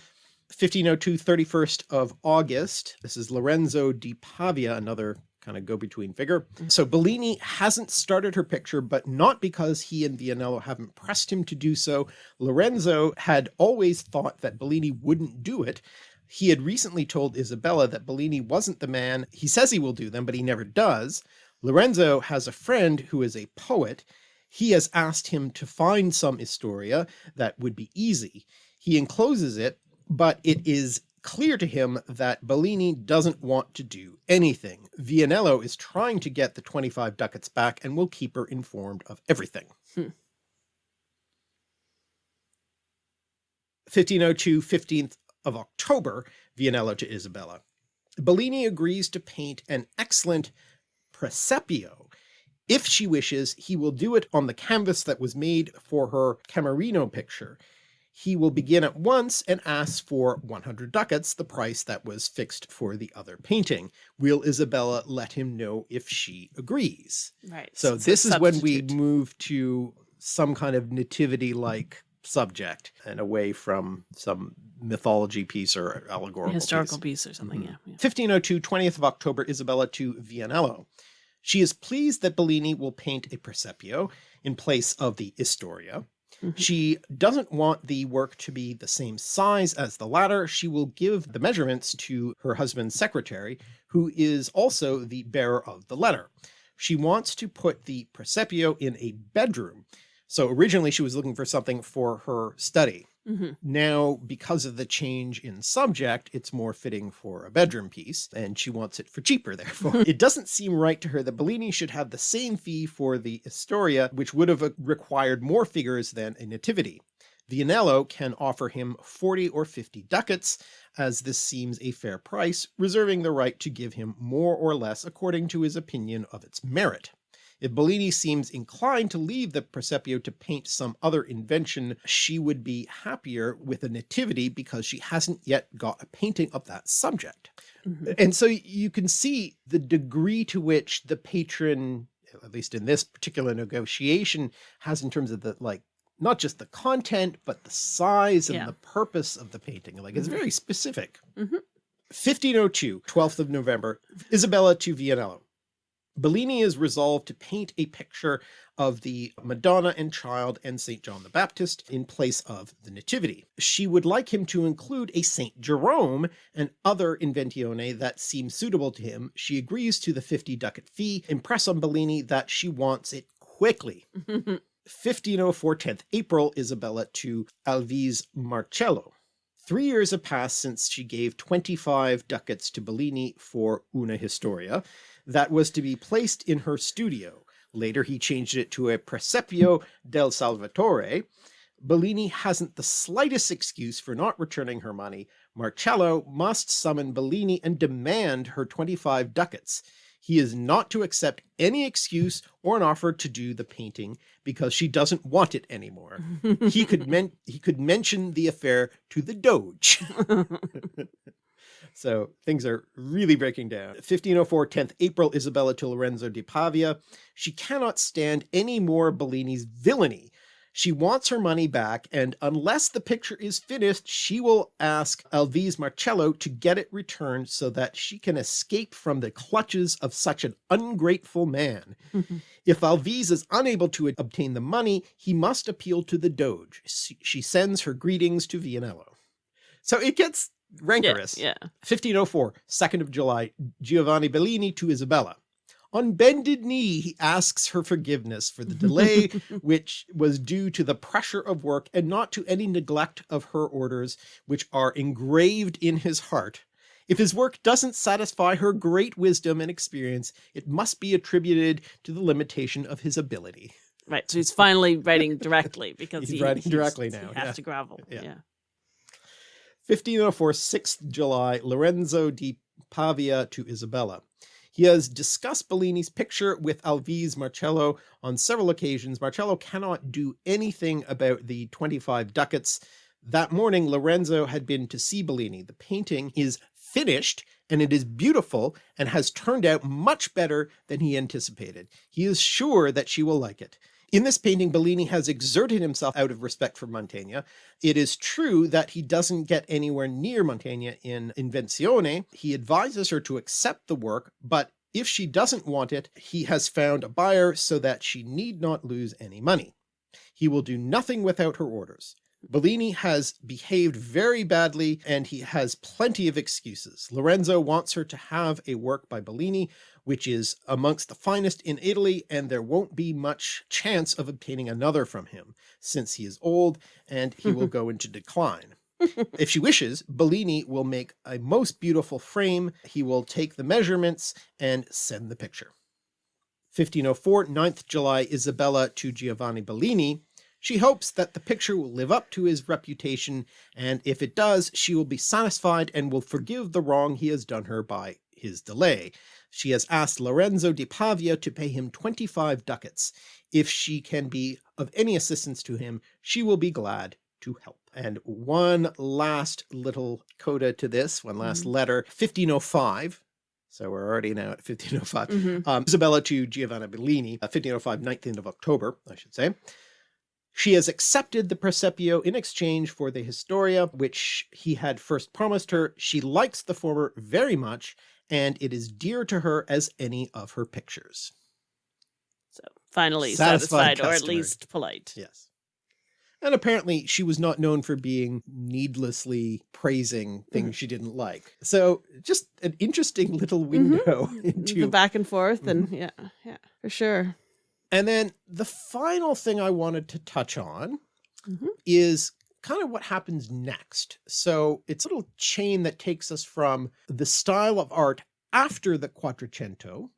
Speaker 1: 1502, 31st of August. This is Lorenzo di Pavia, another kind of go-between figure. Mm. So Bellini hasn't started her picture, but not because he and Vianello haven't pressed him to do so. Lorenzo had always thought that Bellini wouldn't do it. He had recently told Isabella that Bellini wasn't the man. He says he will do them, but he never does. Lorenzo has a friend who is a poet. He has asked him to find some Historia that would be easy. He encloses it, but it is clear to him that Bellini doesn't want to do anything. Vianello is trying to get the 25 ducats back and will keep her informed of everything.
Speaker 2: Hmm.
Speaker 1: 1502, 15th of October, Vianello to Isabella. Bellini agrees to paint an excellent Presepio. If she wishes, he will do it on the canvas that was made for her Camerino picture. He will begin at once and ask for 100 ducats, the price that was fixed for the other painting. Will Isabella let him know if she agrees?
Speaker 2: Right.
Speaker 1: So
Speaker 2: it's
Speaker 1: this is when we move to some kind of nativity-like subject and away from some mythology piece or allegorical
Speaker 2: historical
Speaker 1: piece.
Speaker 2: piece or something.
Speaker 1: Mhm.
Speaker 2: Yeah. yeah.
Speaker 1: 1502, 20th of October, Isabella to Vianello. She is pleased that Bellini will paint a Presepio in place of the Historia.
Speaker 2: Mhm.
Speaker 1: She doesn't want the work to be the same size as the latter. She will give the measurements to her husband's secretary, who is also the bearer of the letter. She wants to put the Presepio in a bedroom. So originally she was looking for something for her study.
Speaker 2: Mhm.
Speaker 1: Now, because of the change in subject, it's more fitting for a bedroom piece, and she wants it for cheaper, therefore. it doesn't seem right to her that Bellini should have the same fee for the Historia, which would have uh, required more figures than a Nativity. Vianello can offer him 40 or 50 ducats, as this seems a fair price, reserving the right to give him more or less according to his opinion of its merit. If Bellini seems inclined to leave the Presepio to paint some other invention, she would be happier with a nativity because she hasn't yet got a painting of that subject.
Speaker 2: Mhm.
Speaker 1: And so you can see the degree to which the patron, at least in this particular negotiation, has in terms of the like, not just the content, but the size and
Speaker 2: Yeah.
Speaker 1: the purpose of the painting. Like it's
Speaker 2: Mhm.
Speaker 1: very specific.
Speaker 2: Mhm.
Speaker 1: 1502, 12th of November, Isabella to Vianello. Bellini is resolved to paint a picture of the Madonna and Child and St. John the Baptist in place of the Nativity. She would like him to include a St. Jerome and other inventione that seem suitable to him. She agrees to the 50 ducat fee, impress on Bellini that she wants it quickly. 1504 10th April, Isabella to Alvise Marcello. Three years have passed since she gave 25 ducats to Bellini for Una Historia that was to be placed in her studio. Later he changed it to a Presepio del Salvatore. Bellini hasn't the slightest excuse for not returning her money. Marcello must summon Bellini and demand her 25 ducats. He is not to accept any excuse or an offer to do the painting because she doesn't want it anymore. He could men he could mention the affair to the Doge. So things are really breaking down. 1504 10th April, Isabella to Lorenzo di Pavia. She cannot stand any more Bellini's villainy. She wants her money back, and unless the picture is finished, she will ask Alvise Marcello to get it returned so that she can escape from the clutches of such an ungrateful man. If Alvise is unable to obtain the money, he must appeal to the Doge. She sends her greetings to Vianello. So it gets rancorous.
Speaker 2: yeah.
Speaker 1: 1504, 2nd of July, Giovanni Bellini to Isabella. On bended knee, he asks her forgiveness for the delay, which was due to the pressure of work and not to any neglect of her orders, which are engraved in his heart. If his work doesn't satisfy her great wisdom and experience, it must be attributed to the limitation of his ability.
Speaker 2: Right. So he's finally writing directly because
Speaker 1: He's
Speaker 2: he,
Speaker 1: writing directly
Speaker 2: he
Speaker 1: now,
Speaker 2: has
Speaker 1: yeah.
Speaker 2: to gravel.
Speaker 1: Yeah.
Speaker 2: Yeah.
Speaker 1: 1504, 6th July, Lorenzo di Pavia to Isabella. He has discussed Bellini's picture with Alvise Marcello on several occasions. Marcello cannot do anything about the 25 ducats. That morning, Lorenzo had been to see Bellini. The painting is finished and it is beautiful and has turned out much better than he anticipated. He is sure that she will like it. In this painting, Bellini has exerted himself out of respect for Mantegna. It is true that he doesn't get anywhere near Mantegna in Invenzione. He advises her to accept the work, but if she doesn't want it, he has found a buyer so that she need not lose any money. He will do nothing without her orders. Bellini has behaved very badly and he has plenty of excuses. Lorenzo wants her to have a work by Bellini, which is amongst the finest in Italy, and there won't be much chance of obtaining another from him, since he is old and he will go into decline. If she wishes, Bellini will make a most beautiful frame. He will take the measurements and send the picture. 1504, 9th July, Isabella to Giovanni Bellini. She hopes that the picture will live up to his reputation, and if it does, she will be satisfied and will forgive the wrong he has done her by his delay. She has asked Lorenzo di Pavia to pay him 25 ducats. If she can be of any assistance to him, she will be glad to help. And one last little coda to this, one last
Speaker 2: Mhm.
Speaker 1: letter, 1505. So we're already now at 1505.
Speaker 2: Mhm.
Speaker 1: Um, Isabella to Giovanna Bellini, uh, 1505, 19th of October, I should say. She has accepted the Presepio in exchange for the Historia, which he had first promised her. She likes the former very much, and it is dear to her as any of her pictures.
Speaker 2: So finally
Speaker 1: Satisfied
Speaker 2: satisfied, or at least polite.
Speaker 1: Yes. And apparently she was not known for being needlessly praising mm-hmm. things she didn't like. So just an interesting little mm-hmm. window into
Speaker 2: The back and forth and
Speaker 1: Mm-hmm.
Speaker 2: yeah, yeah, for sure.
Speaker 1: And then the final thing I wanted to touch on
Speaker 2: mm-hmm.
Speaker 1: is kind of what happens next. So it's a little chain that takes us from the style of art after the Quattrocento,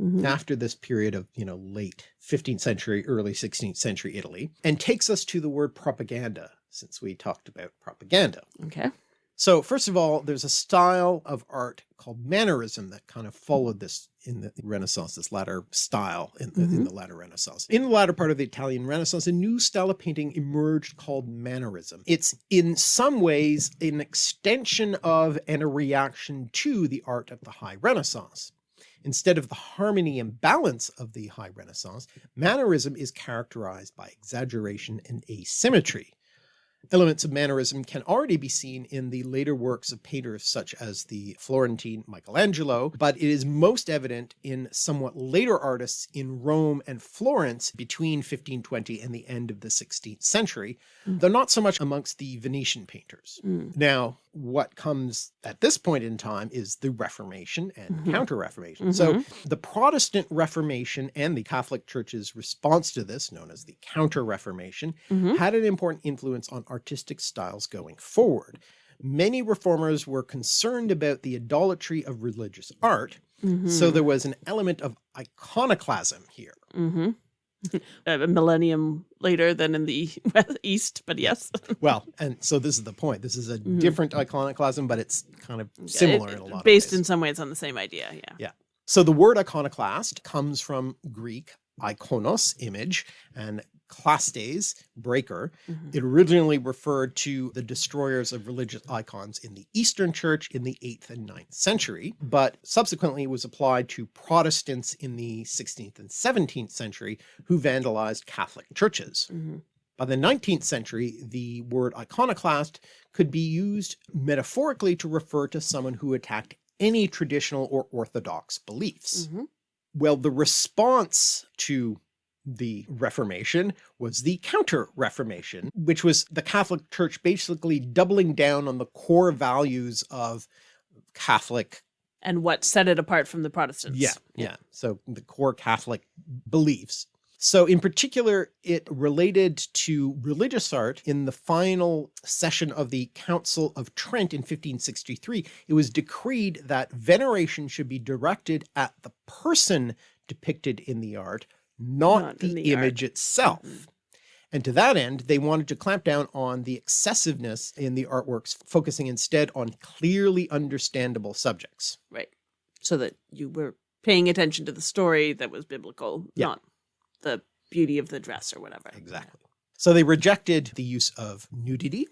Speaker 2: Mhm.
Speaker 1: after this period of, you know, late 15th century, early 16th century Italy, and takes us to the word propaganda, since we talked about propaganda.
Speaker 2: Okay.
Speaker 1: So first of all, there's a style of art called mannerism that kind of followed this in the Renaissance, this latter style in the, in
Speaker 2: Mhm.
Speaker 1: the latter Renaissance. In the latter part of the Italian Renaissance, a new style of painting emerged called mannerism. It's in some ways an extension of and a reaction to the art of the High Renaissance. Instead of the harmony and balance of the High Renaissance, mannerism is characterized by exaggeration and asymmetry. Elements of mannerism can already be seen in the later works of painters such as the Florentine Michelangelo, but it is most evident in somewhat later artists in Rome and Florence between 1520 and the end of the 16th century,
Speaker 2: Mm.
Speaker 1: though not so much amongst the Venetian painters.
Speaker 2: Mm.
Speaker 1: Now, what comes at this point in time is the Reformation and
Speaker 2: Mhm.
Speaker 1: Counter-Reformation. So
Speaker 2: Mhm.
Speaker 1: the Protestant Reformation and the Catholic Church's response to this, known as the Counter-Reformation,
Speaker 2: Mhm.
Speaker 1: had an important influence on artistic styles going forward. Many reformers were concerned about the idolatry of religious art, so
Speaker 2: Mhm.
Speaker 1: there was an element of iconoclasm here.
Speaker 2: Mhm. a millennium later than in the east, but yes.
Speaker 1: Well, and so this is the point. This is a
Speaker 2: Mhm.
Speaker 1: different iconoclasm, but it's kind of similar
Speaker 2: It-
Speaker 1: in a lot
Speaker 2: based
Speaker 1: of ways.
Speaker 2: in some ways on the same idea. Yeah yeah.
Speaker 1: So the word iconoclast comes from Greek ikonos, image, and klastes, breaker.
Speaker 2: Mhm.
Speaker 1: It originally referred to the destroyers of religious icons in the Eastern Church in the 8th and 9th century, but subsequently was applied to Protestants in the 16th and 17th century who vandalized Catholic churches.
Speaker 2: Mhm.
Speaker 1: By the 19th century, the word iconoclast could be used metaphorically to refer to someone who attacked any traditional or orthodox beliefs.
Speaker 2: Mhm.
Speaker 1: Well, the response to the Reformation was the Counter-Reformation, which was the Catholic Church basically doubling down on the core values of Catholic
Speaker 2: And what set it apart from the Protestants?
Speaker 1: yeah, yeah. So the core Catholic beliefs. So in particular, it related to religious art in the final session of the Council of Trent in 1563. It was decreed that veneration should be directed at the person depicted in the art, not,
Speaker 2: Not
Speaker 1: the,
Speaker 2: the art.
Speaker 1: image itself.
Speaker 2: Mhm.
Speaker 1: And to that end, they wanted to clamp down on the excessiveness in the artworks, focusing instead on clearly understandable subjects.
Speaker 2: Right. So that you were paying attention to the story that was biblical,
Speaker 1: Yeah.
Speaker 2: not the beauty of the dress or whatever.
Speaker 1: Exactly. So they rejected the use of nudity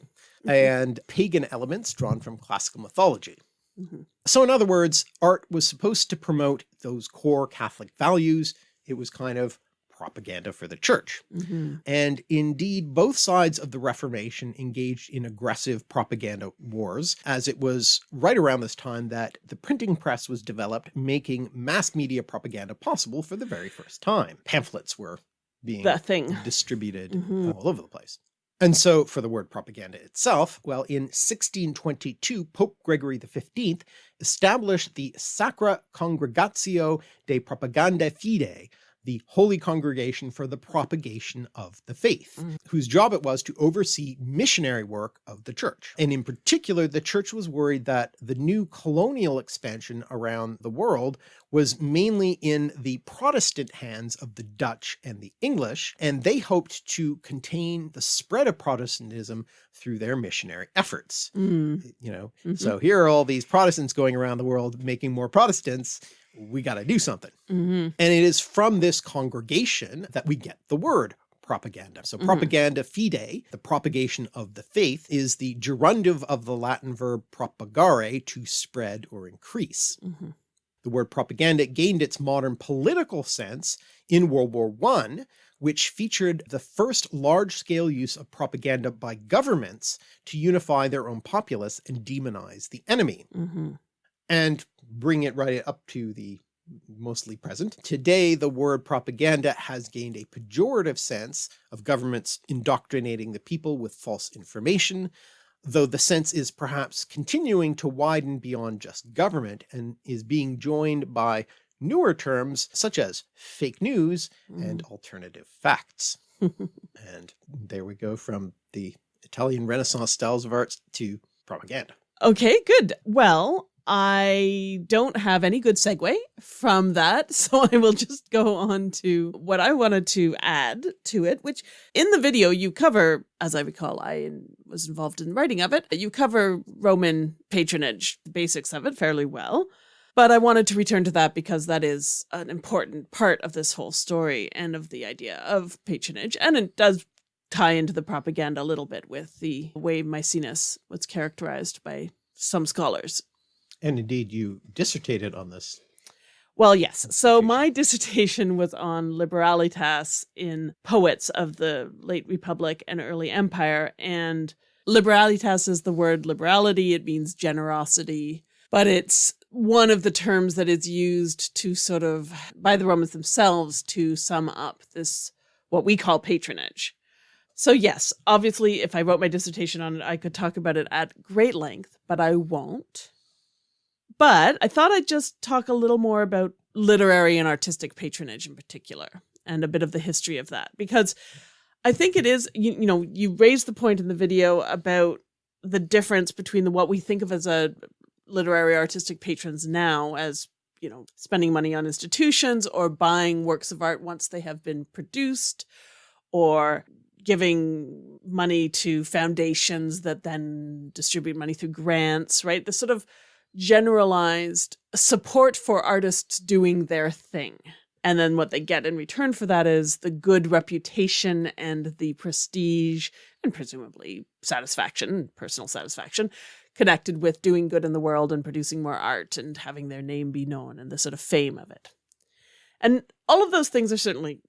Speaker 2: Mhm.
Speaker 1: and pagan elements drawn from classical mythology.
Speaker 2: Mhm.
Speaker 1: So in other words, art was supposed to promote those core Catholic values. It was kind of propaganda for the church.
Speaker 2: Mhm.
Speaker 1: And indeed, both sides of the Reformation engaged in aggressive propaganda wars, as it was right around this time that the printing press was developed, making mass media propaganda possible for the very first time. Pamphlets were being
Speaker 2: thing.
Speaker 1: distributed
Speaker 2: Mhm.
Speaker 1: all over the place. And so for the word propaganda itself, well, in 1622, Pope Gregory XV established the Sacra Congregatio de Propaganda Fide, the Holy Congregation for the Propagation of the Faith,
Speaker 2: Mhm.
Speaker 1: whose job it was to oversee missionary work of the church. And in particular, the church was worried that the new colonial expansion around the world was mainly in the Protestant hands of the Dutch and the English, and they hoped to contain the spread of Protestantism through their missionary efforts.
Speaker 2: Mm.
Speaker 1: You know,
Speaker 2: Mhm.
Speaker 1: so here are all these Protestants going around the world making more Protestants. We got to do something.
Speaker 2: Mhm.
Speaker 1: And it is from this congregation that we get the word propaganda. So
Speaker 2: Mhm.
Speaker 1: propaganda fide, the propagation of the faith, is the gerundive of the Latin verb propagare, to spread or increase.
Speaker 2: Mhm.
Speaker 1: The word propaganda gained its modern political sense in World War I, which featured the first large-scale use of propaganda by governments to unify their own populace and demonize the enemy
Speaker 2: Mhm.
Speaker 1: And bring it right up to the mostly present. Today, the word propaganda has gained a pejorative sense of governments indoctrinating the people with false information, though the sense is perhaps continuing to widen beyond just government and is being joined by newer terms such as fake news and mm. alternative facts. And there we go from the Italian Renaissance styles of art to propaganda.
Speaker 2: Okay, good. Well, I don't have any good segue from that, so I will just go on to what I wanted to add to it, which in the video you cover, as I recall, I was involved in writing of it, you cover Roman patronage, the basics of it fairly well. But I wanted to return to that because that is an important part of this whole story and of the idea of patronage. And it does tie into the propaganda a little bit with the way Maecenas was characterized by some scholars.
Speaker 1: And indeed you dissertated on this.
Speaker 2: Well, yes. So my dissertation was on liberalitas in poets of the late Republic and early Empire. And liberalitas is the word liberality. It means generosity, but it's one of the terms that is used to sort of, by the Romans themselves, to sum up this, what we call patronage. So yes, obviously, if I wrote my dissertation on it, I could talk about it at great length, but I won't. But I thought I'd just talk a little more about literary and artistic patronage in particular, and a bit of the history of that, because I think it is, you, you know, you raised the point in the video about the difference between the, what we think of as a literary artistic patrons now as, you know, spending money on institutions or buying works of art once they have been produced or giving money to foundations that then distribute money through grants, right? The sort of generalized support for artists doing their thing. And then what they get in return for that is the good reputation and the prestige and presumably satisfaction, personal satisfaction, connected with doing good in the world and producing more art and having their name be known and the sort of fame of it. And all of those things are certainly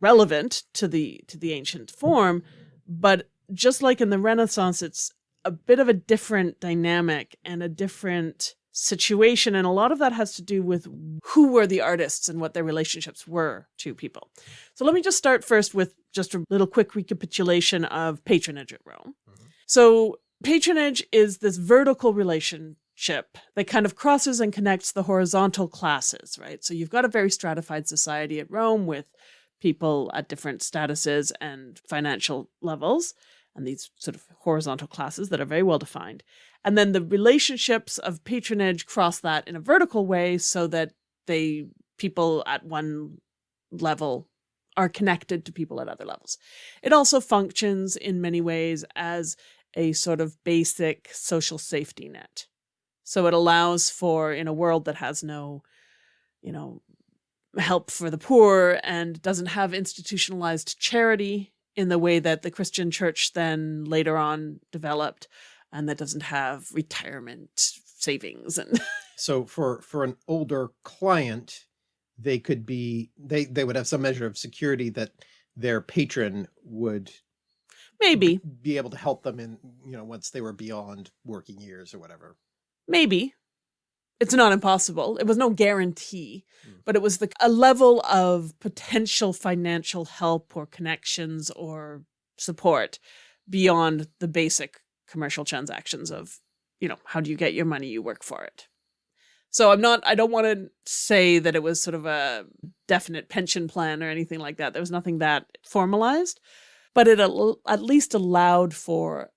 Speaker 2: relevant to the to the ancient form, but just like in the Renaissance, it's a bit of a different dynamic and a different situation. And a lot of that has to do with who were the artists and what their relationships were to people. So let me just start first with just a little quick recapitulation of patronage at Rome.
Speaker 1: Mhm.
Speaker 2: So patronage is this vertical relationship that kind of crosses and connects the horizontal classes, right? So you've got a very stratified society at Rome with people at different statuses and financial levels and these sort of horizontal classes that are very well defined. And then the relationships of patronage cross that in a vertical way so that they people at one level are connected to people at other levels. It also functions in many ways as a sort of basic social safety net. So it allows for in a world that has no, you know, help for the poor and doesn't have institutionalized charity in the way that the Christian church then later on developed and that doesn't have retirement savings and
Speaker 1: So for, for an older client, they could be, they, they would have some measure of security that their patron would
Speaker 2: maybe
Speaker 1: be able to help them in, you know, once they were beyond working years or whatever.
Speaker 2: maybe it's not impossible. It was no guarantee
Speaker 1: Mm.
Speaker 2: but it was the a level of potential financial help or connections or support beyond the basic commercial transactions of you know how do you get your money? You work for it. So i'm not i don't want to say that it was sort of a definite pension plan or anything like that. There was nothing that formalized but it at least allowed for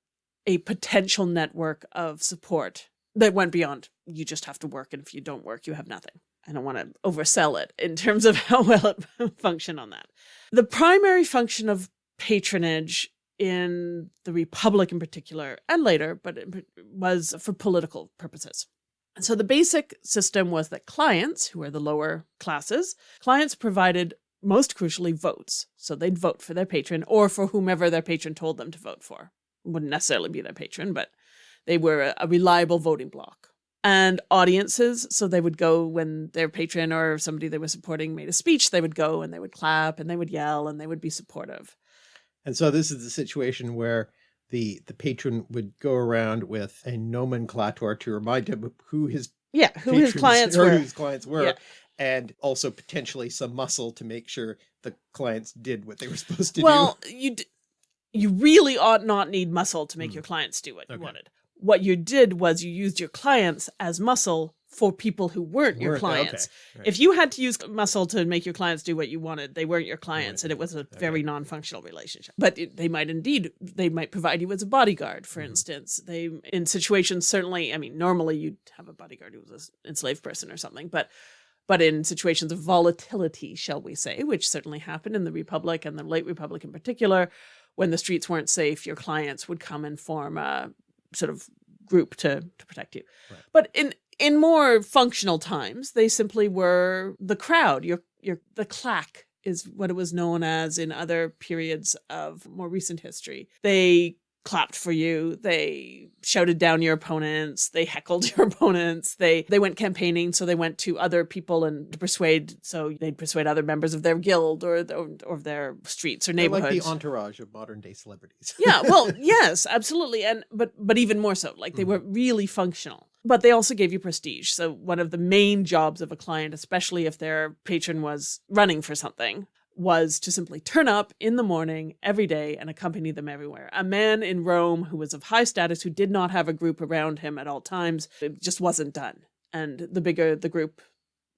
Speaker 2: a potential network of support that went beyond you just have to work and if you don't work you have nothing i don't want to oversell it in terms of how well it functioned on that the primary function of patronage in the republic in particular and later but it was for political purposes And so the basic system was that clients, who are the lower classes, clients provided most crucially votes. So they'd vote for their patron or for whomever their patron told them to vote for. Wouldn't necessarily be their patron, but they were a, a reliable voting bloc. And audiences, so they would go when their patron or somebody they were supporting made a speech, they would go and they would clap and they would yell and they would be supportive.
Speaker 1: And so this is the situation where the the patron would go around with a nomenclator to remind him who his
Speaker 2: yeah who his clients were
Speaker 1: his clients were yeah. and also potentially some muscle to make sure the clients did what they were supposed to
Speaker 2: well, do well you you really ought not need muscle to make mm. your clients do what okay. you wanted what you did was you used your clients as muscle for people who weren't your clients. Okay. Right. If you had to use muscle to make your clients do what you wanted, they weren't your clients right. and it was a okay. very non-functional relationship. But it, they might indeed, they might provide you as a bodyguard, for mm -hmm. instance. They, in situations, certainly, I mean, normally you'd have a bodyguard who was an enslaved person or something, but but in situations of volatility, shall we say, which certainly happened in the Republic and the late Republic in particular, when the streets weren't safe, your clients would come and form a sort of group to, to protect you. Right. But in in more functional times, they simply were the crowd. Your your the claque is what it was known as in other periods of more recent history. They clapped for you. They shouted down your opponents. They heckled your opponents. They they went campaigning, so they went to other people and to persuade. So they'd persuade other members of their guild or or, or their streets or neighborhoods.
Speaker 1: They're like the entourage of modern day celebrities.
Speaker 2: yeah, well, yes, absolutely, and but but even more so, like they mm -hmm. were really functional. But they also gave you prestige. So one of the main jobs of a client, especially if their patron was running for something, was to simply turn up in the morning every day and accompany them everywhere. A man in Rome who was of high status, who did not have a group around him at all times, it just wasn't done. And the bigger the group,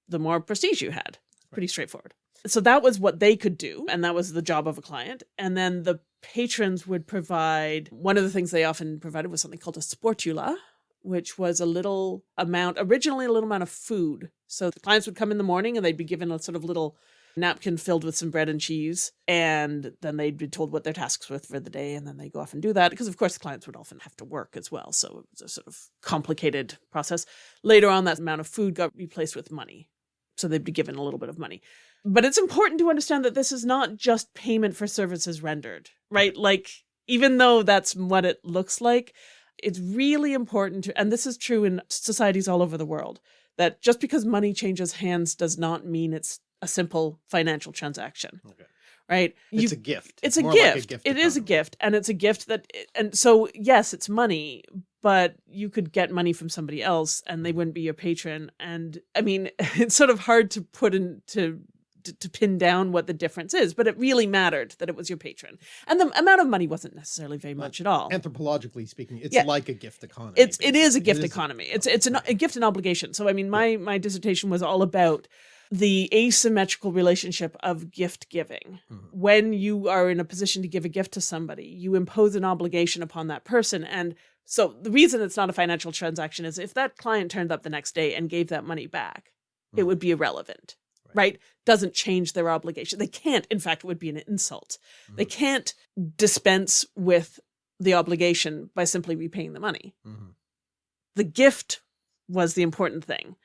Speaker 2: the more prestige you had. Pretty straightforward. So that was what they could do, and that was the job of a client. And then the patrons would provide, one of the things they often provided was something called a sportula, which was a little amount, originally a little amount of food. So the clients would come in the morning and they'd be given a sort of little napkin filled with some bread and cheese. And then they'd be told what their tasks were for the day. And then they go off and do that because, of course, the clients would often have to work as well. So it was a sort of complicated process. Later on, that amount of food got replaced with money. So they'd be given a little bit of money. But it's important to understand that this is not just payment for services rendered, right? Like, even though that's what it looks like, it's really important to, and this is true in societies all over the world, that just because money changes hands does not mean it's a simple financial transaction. Okay. Right.
Speaker 1: It's you, a gift.
Speaker 2: It's, it's a, gift. Like a gift. It is a gift. And it's a gift that, and so yes, it's money, but you could get money from somebody else and they mm-hmm. wouldn't be your patron. And I mean, it's sort of hard to put into to, to, pin down what the difference is, but it really mattered that it was your patron. And the amount of money wasn't necessarily very much at all.
Speaker 1: Anthropologically speaking, it's yeah. like a gift economy.
Speaker 2: It's, it is a gift it economy. A, it's, it's an, a gift and obligation. So, I mean, my, my dissertation was all about the asymmetrical relationship of gift giving. Mm -hmm. When you are in a position to give a gift to somebody, you impose an obligation upon that person. And so the reason it's not a financial transaction is if that client turned up the next day and gave that money back, mm -hmm. it mm-hmm. would be irrelevant, right. right? Doesn't change their obligation. They can't, in fact, it would be an insult. Mm -hmm. They mm-hmm. can't dispense with the obligation by simply repaying the money. Mm-hmm. The gift was the important thing.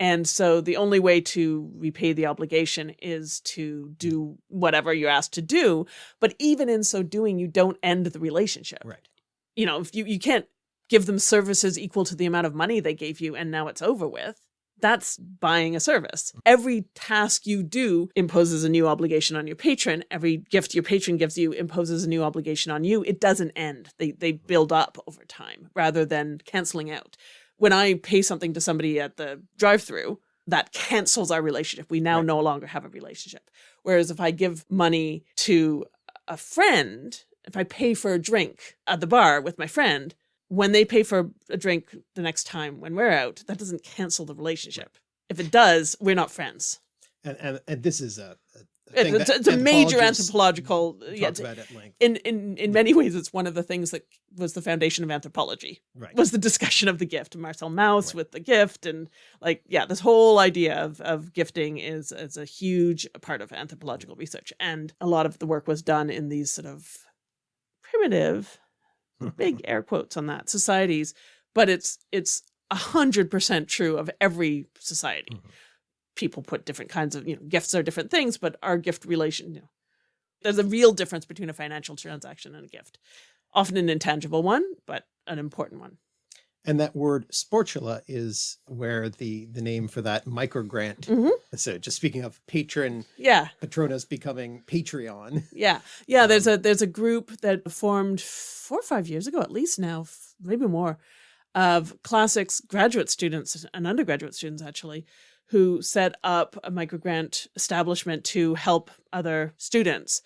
Speaker 2: And so the only way to repay the obligation is to do whatever you're asked to do. But even in so doing, you don't end the relationship.
Speaker 1: Right.
Speaker 2: You know, if you, you can't give them services equal to the amount of money they gave you and now it's over with. That's buying a service. Mm. Every task you do imposes a new obligation on your patron. Every gift your patron gives you imposes a new obligation on you. It doesn't end. They, they build up over time rather than canceling out when I pay something to somebody at the drive through, that cancels our relationship. We now right. no longer have a relationship. Whereas if I give money to a friend, if I pay for a drink at the bar with my friend, when they pay for a drink the next time when we're out, that doesn't cancel the relationship. If it does, we're not friends.
Speaker 1: And, and, and this is a, a
Speaker 2: it's, it's a major anthropological yeah, in in in many ways it's one of the things that was the foundation of anthropology
Speaker 1: right.
Speaker 2: was the discussion of the gift marcel mauss right. with the gift and like yeah this whole idea of of gifting is is a huge part of anthropological research and a lot of the work was done in these sort of primitive big air quotes on that societies but it's it's a hundred percent true of every society.
Speaker 1: Mhm.
Speaker 2: People put different kinds of, you know, gifts are different things, but our gift relation, you know, there's a real difference between a financial transaction and a gift. Often an intangible one, but an important one.
Speaker 1: And that word sportula is where the, the name for that micro grant.
Speaker 2: Mhm.
Speaker 1: So just speaking of patron,
Speaker 2: Yeah.
Speaker 1: Patronus becoming Patreon.
Speaker 2: Yeah. Yeah. There's a there's a group that formed four or five years ago, at least now, maybe more, of classics graduate students and undergraduate students actually, who set up a microgrant establishment to help other students.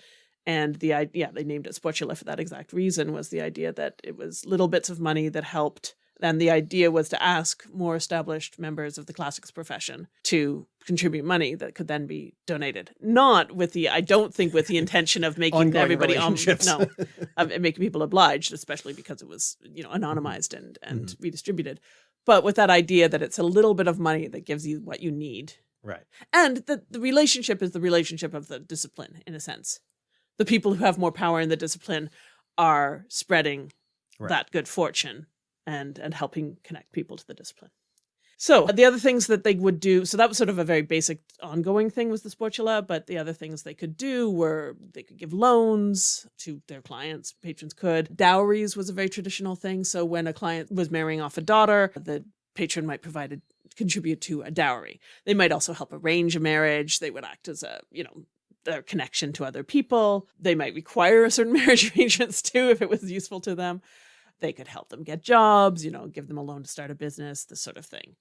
Speaker 2: And the idea, yeah, they named it Sportula for that exact reason, was the idea that it was little bits of money that helped. And the idea was to ask more established members of the classics profession to contribute money that could then be donated. Not with the, I don't think with the intention of making everybody, um, no, of making people obliged, especially because it was, you know, anonymized and, and
Speaker 1: Mm-hmm.
Speaker 2: redistributed. But with that idea that it's a little bit of money that gives you what you need
Speaker 1: Right.
Speaker 2: and the, the relationship is the relationship of the discipline in a sense the people who have more power in the discipline are spreading
Speaker 1: Right.
Speaker 2: that good fortune and and helping connect people to the discipline so uh, the other things that they would do so that was sort of a very basic ongoing thing was the sportula but the other things they could do were they could give loans to their clients patrons could. Dowries was a very traditional thing. So when a client was marrying off a daughter the patron might provide a contribute to a dowry. They might also help arrange a marriage. They would act as a you know their connection to other people. They might require a certain marriage arrangements too if it was useful to them. They could help them get jobs you know give them a loan to start a business this sort of thing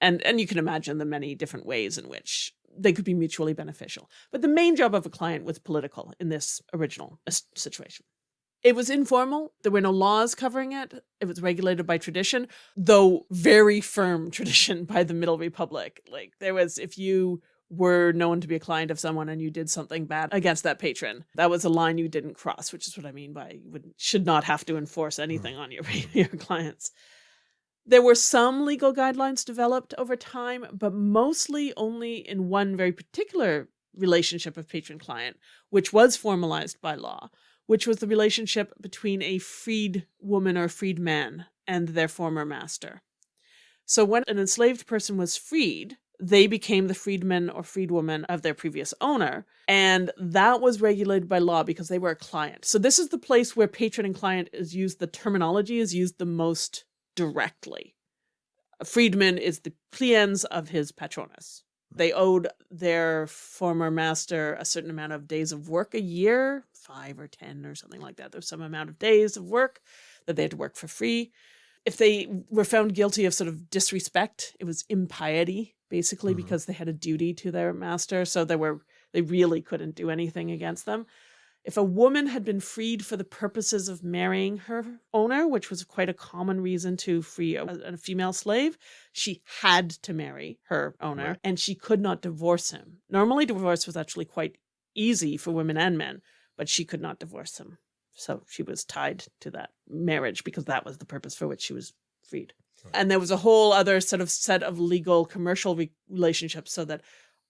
Speaker 2: and and you can imagine the many different ways in which they could be mutually beneficial. But the main job of a client was political in this original uh, situation. It was informal. There were no laws covering it. It was regulated by tradition though very firm tradition by the middle republic. Like there was if you were known to be a client of someone and you did something bad against that patron that was a line you didn't cross which is what i mean by you would, should not have to enforce anything on your, your clients there were some legal guidelines developed over time but mostly only in one very particular relationship of patron client which was formalized by law which was the relationship between a freed woman or freed man and their former master so when an enslaved person was freed they became the freedman or freedwoman of their previous owner. And that was regulated by law because they were a client. So this is the place where patron and client is used, the terminology is used the most directly. A freedman is the cliens of his patronus. They owed their former master a certain amount of days of work a year, five or 10 or something like that. There's some amount of days of work that they had to work for free. If they were found guilty of sort of disrespect, it was impiety basically
Speaker 1: Mhm.
Speaker 2: because they had a duty to their master so they were they really couldn't do anything against them if a woman had been freed for the purposes of marrying her owner which was quite a common reason to free a, a female slave she had to marry her owner
Speaker 1: Right.
Speaker 2: and she could not divorce him. Normally divorce was actually quite easy for women and men but she could not divorce him. So she was tied to that marriage because that was the purpose for which she was freed. And there was a whole other sort of set of legal commercial re- relationships so that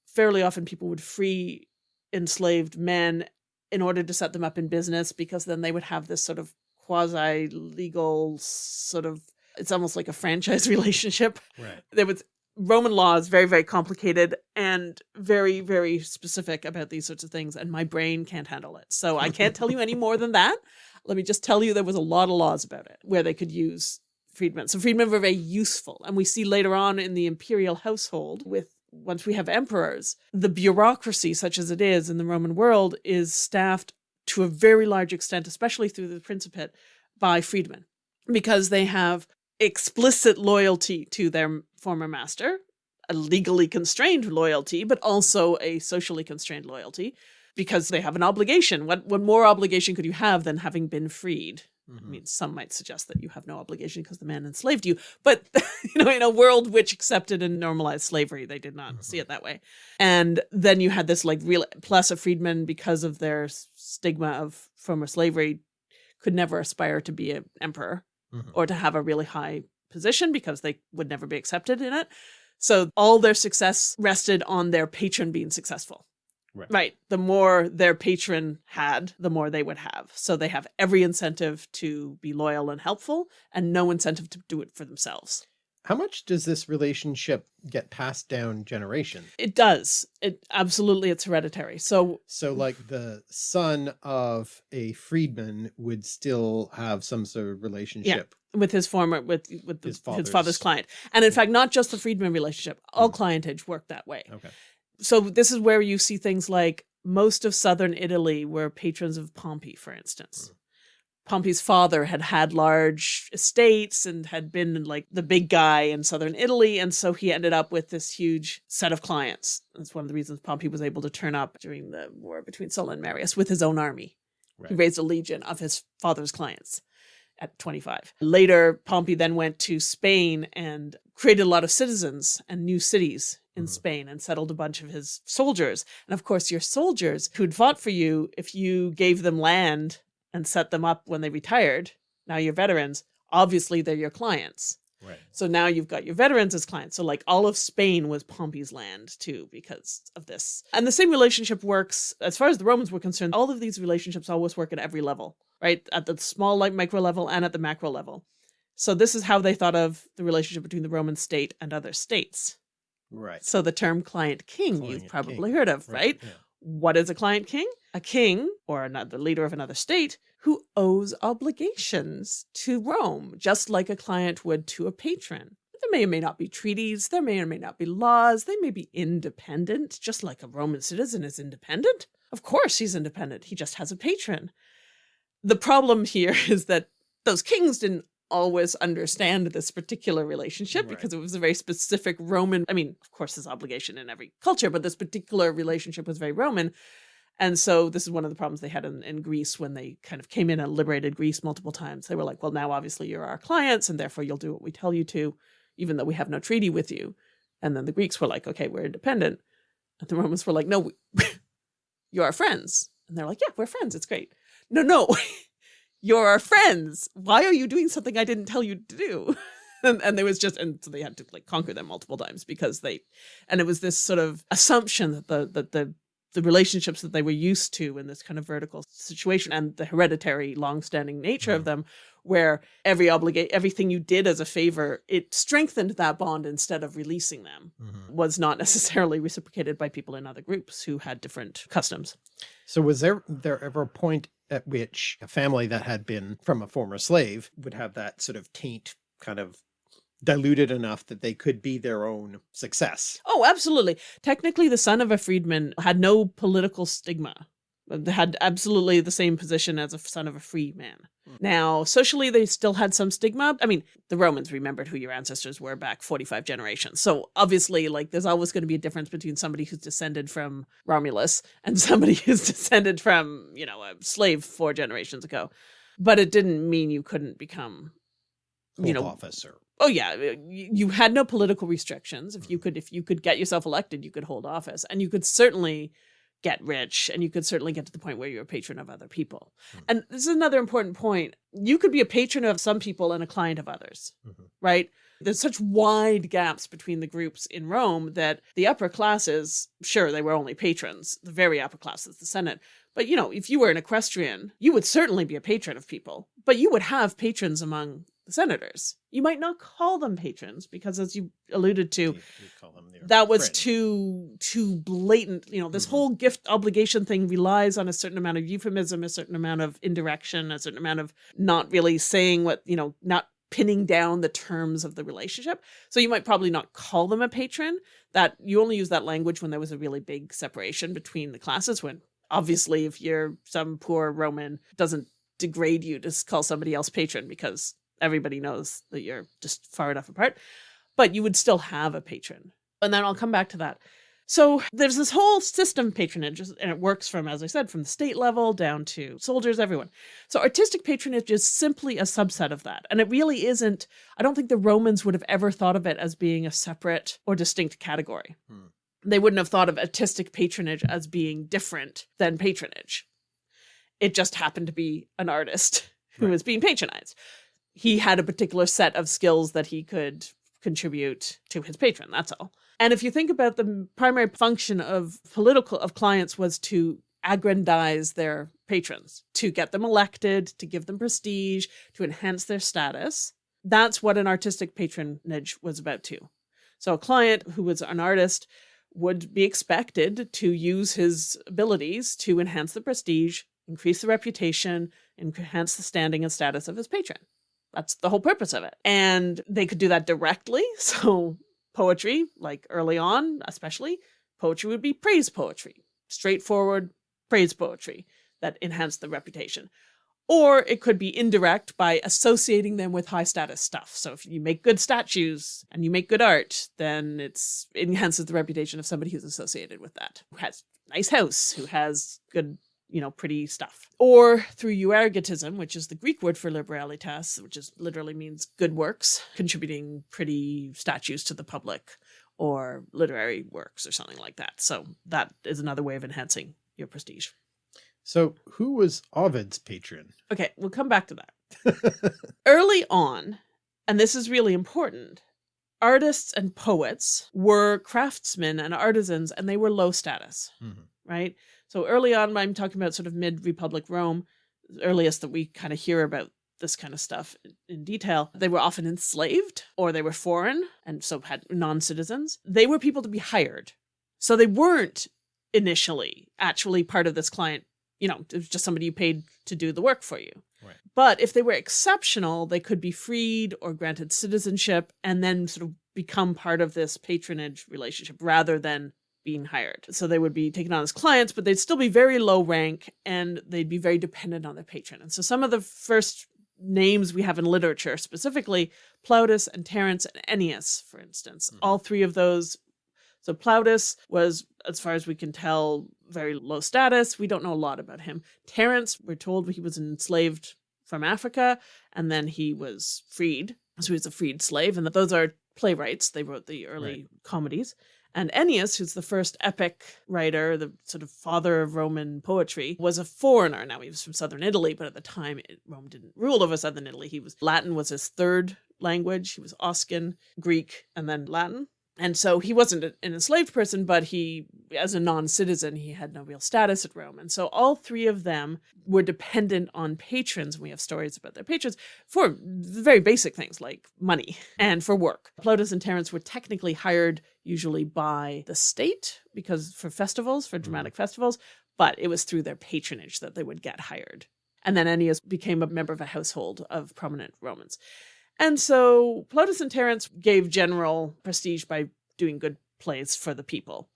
Speaker 2: fairly often people would free enslaved men in order to set them up in business because then they would have this sort of quasi legal sort of it's almost like a franchise relationship.
Speaker 1: Right.
Speaker 2: there was roman law is very very complicated and very very specific about these sorts of things and my brain can't handle it. So i can't tell you any more than that. Let me just tell you there was a lot of laws about it where they could use freedmen so freedmen were very useful and we see later on in the imperial household with once we have emperors the bureaucracy such as it is in the roman world is staffed to a very large extent especially through the principate by freedmen because they have explicit loyalty to their former master, a legally constrained loyalty, but also a socially constrained loyalty because they have an obligation. What what more obligation could you have than having been freed? I
Speaker 1: Mhm.
Speaker 2: mean, some might suggest that you have no obligation because the man enslaved you, but you know, in a world which accepted and normalized slavery, they did not see it that way. And then you had this like real plus a freedman because of their stigma of former slavery could never aspire to be an emperor
Speaker 1: Mhm.
Speaker 2: or to have a really high position because they would never be accepted in it. So all their success rested on their patron being successful.
Speaker 1: Right.
Speaker 2: The more their patron had, the more they would have. So they have every incentive to be loyal and helpful and no incentive to do it for themselves.
Speaker 1: How much does this relationship get passed down generation?
Speaker 2: It does. It absolutely, it's hereditary. So,
Speaker 1: so like the son of a freedman would still have some sort of relationship
Speaker 2: yeah, with his former, with, with the, his, father's... his, father's... client. And in fact, not just the freedman relationship, all mm. clientage worked that way.
Speaker 1: Okay.
Speaker 2: So this is where you see things like most of Southern Italy were patrons of Pompey, for instance. Mm. Pompey's father had had large estates and had been like the big guy in southern Italy. And so he ended up with this huge set of clients. That's one of the reasons Pompey was able to turn up during the war between Sulla and Marius with his own army. Right. He raised a legion of his father's clients at 25. Later, Pompey then went to Spain and created a lot of citizens and new cities in mm -hmm. Spain and settled a bunch of his soldiers. And of course, your soldiers who'd fought for you, if you gave them land and set them up when they retired. Now you're veterans, obviously they're your clients.
Speaker 1: Right.
Speaker 2: So now you've got your veterans as clients. So like all of Spain was Pompey's land too because of this. And the same relationship works as far as the Romans were concerned. All of these relationships always work at every level, right? At the small like micro level and at the macro level. So this is how they thought of the relationship between the Roman state and other states.
Speaker 1: Right.
Speaker 2: So the term client king client you've probably king. heard of, right? right? Yeah. What is a client king? A king, or another leader of another state, who owes obligations to Rome, just like a client would to a patron. There may or may not be treaties, there may or may not be laws, they may be independent, just like a Roman citizen is independent. Of course he's independent, he just has a patron. The problem here is that those kings didn't always understand this particular relationship right. because it was a very specific Roman, I mean, of course there's obligation in every culture, but this particular relationship was very Roman. And so this is one of the problems they had in, in Greece when they kind of came in and liberated Greece multiple times. They were like, well, now obviously you're our clients and therefore you'll do what we tell you to, even though we have no treaty with you. And then the Greeks were like, okay, we're independent. And the Romans were like, no, you're our friends. And they're like, yeah, we're friends. It's great. No, no, you're our friends. Why are you doing something I didn't tell you to do? and, and there was just, and so they had to like conquer them multiple times because they, and it was this sort of assumption that the, that the, the relationships that they were used to in this kind of vertical situation and the hereditary long-standing nature mm. of them where every obligate everything you did as a favor it strengthened that bond instead of releasing them mm -hmm. was not necessarily reciprocated by people in other groups who had different customs
Speaker 1: so was there there ever a point at which a family that had been from a former slave would have that sort of taint kind of diluted enough that they could be their own success.
Speaker 2: Oh, absolutely. Technically, the son of a freedman had no political stigma. Had absolutely the same position as a son of a free man. Mm. Now, socially, they still had some stigma. I mean, the Romans remembered who your ancestors were back 45 generations. So obviously, like, there's always going to be a difference between somebody who's descended from Romulus and somebody who's descended from, you know, a slave four generations ago. But it didn't mean you couldn't become,
Speaker 1: you know, officer.
Speaker 2: Oh yeah, uh, you had no political restrictions. If you mm-hmm. could, if you could get yourself elected, you could hold office, and you could certainly get rich, and you could certainly get to the point where you're a patron of other people. Mm -hmm. And this is another important point. You could be a patron of some people and a client of others, mm -hmm. right? There's such wide gaps between the groups in Rome that the upper classes, sure, they were only patrons, the very upper classes, the Senate. But, you know, if you were an equestrian, you would certainly be a patron of people, but you would have patrons among the senators. You might not call them patrons because as you alluded to, you, you that was friend. too too blatant. You know, this mm -hmm. whole gift obligation thing relies on a certain amount of euphemism, a certain amount of indirection, a certain amount of not really saying what, you know, not pinning down the terms of the relationship. So you might probably not call them a patron. That you only use that language when there was a really big separation between the classes when obviously if you're some poor Roman doesn't degrade you to call somebody else patron because everybody knows that you're just far enough apart, but you would still have a patron. And then I'll come back to that. So there's this whole system of patronage, and it works from, as I said, from the state level down to soldiers, everyone. So artistic patronage is simply a subset of that. And it really isn't, I don't think the Romans would have ever thought of it as being a separate or distinct category. Hmm. They wouldn't have thought of artistic patronage as being different than patronage. It just happened to be an artist who right. was being patronized he had a particular set of skills that he could contribute to his patron, that's all. And if you think about the primary function of political of clients was to aggrandize their patrons, to get them elected, to give them prestige, to enhance their status. That's what an artistic patronage was about too. So a client who was an artist would be expected to use his abilities to enhance the prestige, increase the reputation, enhance the standing and status of his patron. That's the whole purpose of it. And they could do that directly. So poetry, like early on, especially, poetry would be praise poetry, straightforward praise poetry that enhanced the reputation. Or it could be indirect by associating them with high status stuff. So if you make good statues and you make good art, then it's it enhances the reputation of somebody who's associated with that, who has nice house, who has good, you know, pretty stuff. Or through euergetism, which is the Greek word for liberalitas, which is literally means good works, contributing pretty statues to the public or literary works or something like that. So that is another way of enhancing your prestige.
Speaker 3: So who was Ovid's patron?
Speaker 2: Okay, we'll come back to that. Early on, and this is really important, artists and poets were craftsmen and artisans, and they were low status, mm -hmm. Right? So early on, I'm talking about sort of mid-Republic Rome, earliest that we kind of hear about this kind of stuff in detail. They were often enslaved or they were foreign and so had non-citizens. They were people to be hired. So they weren't initially actually part of this client you know, it was just somebody you paid to do the work for you.
Speaker 3: Right.
Speaker 2: But if they were exceptional, they could be freed or granted citizenship and then sort of become part of this patronage relationship rather than being hired. So they would be taken on as clients, but they'd still be very low rank and they'd be very dependent on their patron. And so some of the first names we have in literature, specifically Plautus and Terence and Ennius, for instance, mm -hmm. all three of those so Plautus was, as far as we can tell, very low status. We don't know a lot about him. Terence, we're told he was enslaved from Africa and then he was freed. So he was a freed slave. And those are playwrights. They wrote the early right. comedies. And Ennius, who's the first epic writer, the sort of father of Roman poetry, was a foreigner. Now he was from southern Italy, but at the time it, Rome didn't rule over southern Italy. He was Latin was his third language. He was Oscan, Greek, and then Latin. And so he wasn't an enslaved person, but he, as a non-citizen, he had no real status at Rome. And so all three of them were dependent on patrons, we have stories about their patrons, for very basic things like money and for work. Plautus and Terence were technically hired usually by the state because for festivals, for dramatic mm-hmm. festivals, but it was through their patronage that they would get hired. And then Ennius became a member of a household of prominent Romans. And so Plautus and Terence gave general prestige by doing good plays for the people.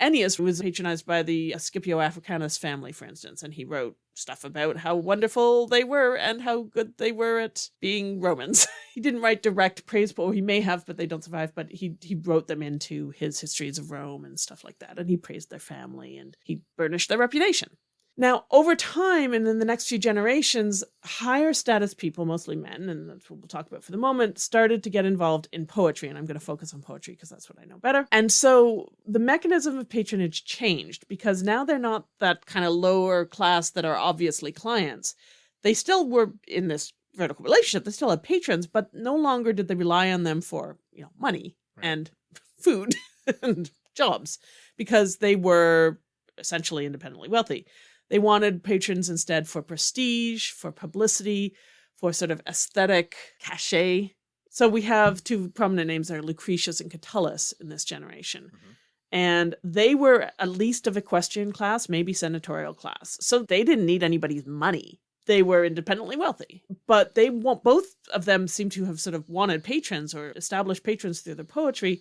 Speaker 2: Ennius was patronized by the Scipio Africanus family, for instance, and he wrote stuff about how wonderful they were and how good they were at being Romans. he didn't write direct praise, or he may have, but they don't survive, but he, he wrote them into his histories of Rome and stuff like that, and he praised their family and he burnished their reputation. Now, over time and in the next few generations, higher status people, mostly men, and that's what we'll talk about for the moment, started to get involved in poetry. And I'm going to focus on poetry because that's what I know better. And so the mechanism of patronage changed because now they're not that kind of lower class that are obviously clients. They still were in this vertical relationship. They still had patrons, but no longer did they rely on them for, you know, money right. and food and jobs because they were essentially independently wealthy. They wanted patrons instead for prestige, for publicity, for sort of aesthetic cachet. So we have two prominent names are Lucretius and Catullus in this generation. Mm -hmm. And they were at least of equestrian class, maybe senatorial class. So they didn't need anybody's money. They were independently wealthy, but they want both of them seem to have sort of wanted patrons or established patrons through their poetry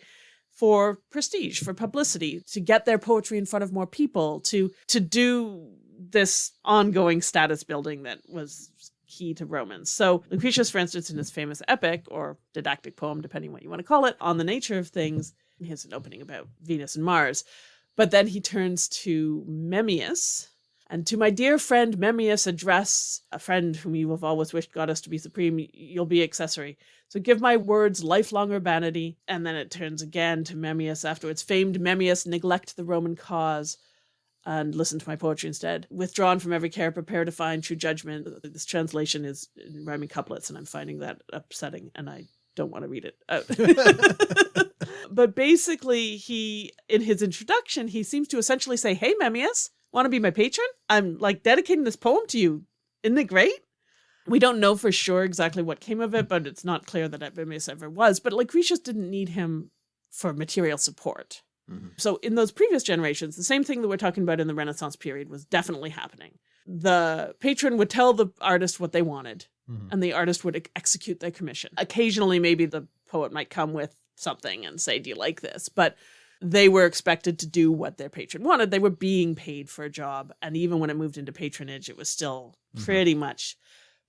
Speaker 2: for prestige, for publicity, to get their poetry in front of more people, to to do this ongoing status building that was key to Romans. So Lucretius, for instance, in his famous epic or didactic poem, depending what you want to call it, on the nature of things, he has an opening about Venus and Mars. But then he turns to Memmius, and to my dear friend Memmius address, a friend whom you have always wished goddess to be supreme, you'll be accessory. So give my words lifelong urbanity. And then it turns again to Memmius afterwards. Famed Memmius, neglect the Roman cause and listen to my poetry instead. Withdrawn from every care, prepare to find true judgment. This translation is in rhyming couplets, and I'm finding that upsetting, and I don't want to read it out. Oh. but basically, he, in his introduction, he seems to essentially say, Hey, Memmius, want to be my patron? I'm like dedicating this poem to you. Isn't it great? We don't know for sure exactly what came of it, but it's not clear that Memmius ever was. But Lucretius didn't need him for material support.
Speaker 3: Mhm.
Speaker 2: So in those previous generations, the same thing that we're talking about in the Renaissance period was definitely happening. The patron would tell the artist what they wanted,
Speaker 3: Mhm.
Speaker 2: and the artist would execute their commission. Occasionally, maybe the poet might come with something and say, Do you like this? But they were expected to do what their patron wanted. They were being paid for a job. And even when it moved into patronage, it was still
Speaker 3: Mhm.
Speaker 2: pretty much.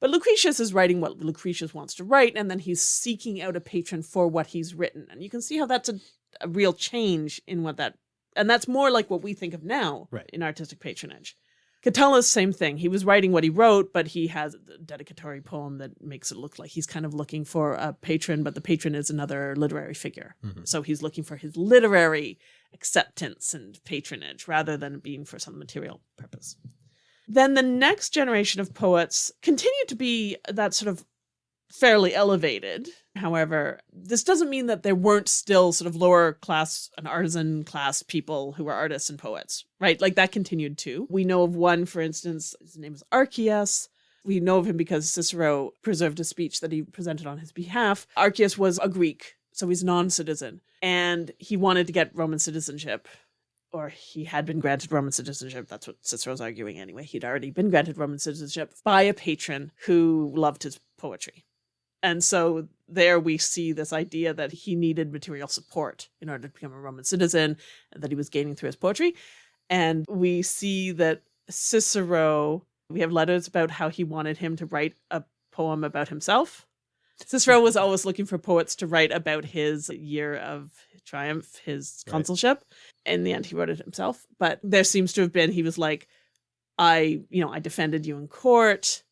Speaker 2: But Lucretius is writing what Lucretius wants to write, and then he's seeking out a patron for what he's written. And you can see how that's a, a real change in what that, and that's more like what we think of now
Speaker 3: Right.
Speaker 2: in artistic patronage. Catullus, same thing. He was writing what he wrote, but he has a dedicatory poem that makes it look like he's kind of looking for a patron, but the patron is another literary figure.
Speaker 3: Mhm.
Speaker 2: So he's looking for his literary acceptance and patronage rather than being for some material purpose. Then the next generation of poets continued to be that sort of fairly elevated. However, this doesn't mean that there weren't still sort of lower class and artisan class people who were artists and poets, right? Like that continued too. We know of one, for instance, his name is Archias. We know of him because Cicero preserved a speech that he presented on his behalf. Archias was a Greek, so he's non-citizen, and he wanted to get Roman citizenship or he had been granted Roman citizenship. That's what Cicero's arguing anyway. He'd already been granted Roman citizenship by a patron who loved his poetry. And so there we see this idea that he needed material support in order to become a Roman citizen that he was gaining through his poetry. And we see that Cicero, we have letters about how he wanted him to write a poem about himself. Cicero was always looking for poets to write about his year of triumph, his
Speaker 3: Right.
Speaker 2: consulship. In the end, he wrote it himself. But there seems to have been, he was like, I, you know, I defended you in court.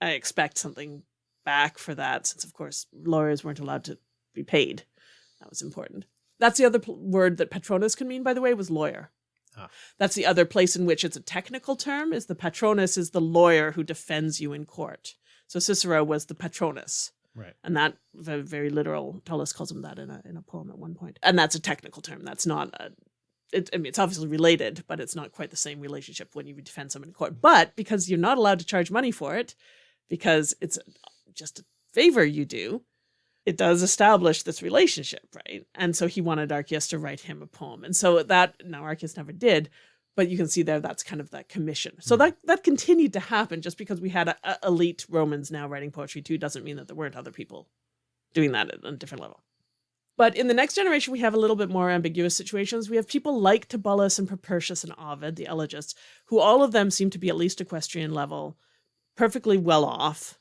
Speaker 2: I expect something back for that, since, of course, lawyers weren't allowed to be paid. That was important. That's the other word that patronus can mean, by the way, was lawyer.
Speaker 3: Ah.
Speaker 2: That's the other place in which it's a technical term, is the patronus is the lawyer who defends you in court. So Cicero was the patronus.
Speaker 3: Right.
Speaker 2: And that very, very literal. Catullus calls him that in a in a poem at one point. And that's a technical term. That's not a. It, I mean, it's obviously related, but it's not quite the same relationship when you defend someone in court. But because you're not allowed to charge money for it, because it's just a favor you do, it does establish this relationship, right? And so he wanted Archias to write him a poem, and so that now Archias never did, but you can see there that's kind of that commission. So
Speaker 3: Mhm.
Speaker 2: that that continued to happen. Just because we had a, a elite Romans now writing poetry too, doesn't mean that there weren't other people doing that at a different level. But in the next generation, we have a little bit more ambiguous situations. We have people like Tibullus and Propertius and Ovid, the elegists, who all of them seem to be at least equestrian level, perfectly well off.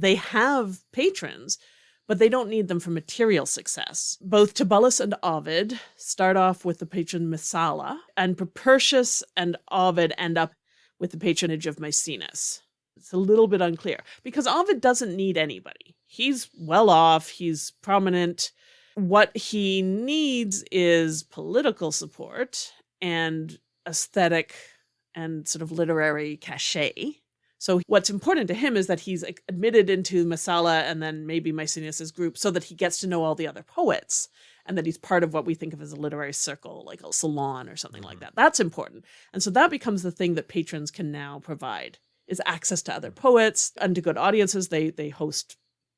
Speaker 2: They have patrons, but they don't need them for material success. Both Tibullus and Ovid start off with the patron Messala, and Propertius and Ovid end up with the patronage of Maecenas. It's a little bit unclear because Ovid doesn't need anybody. He's well off, he's prominent. What he needs is political support and aesthetic and sort of literary cachet. So what's important to him is that he's admitted into Messala and then maybe Maecenas' group so that he gets to know all the other poets and that he's part of what we think of as a literary circle, like a salon or something like mm-hmm. that. That's important. And so that becomes the thing that patrons can now provide is access to other poets and to good audiences. They they host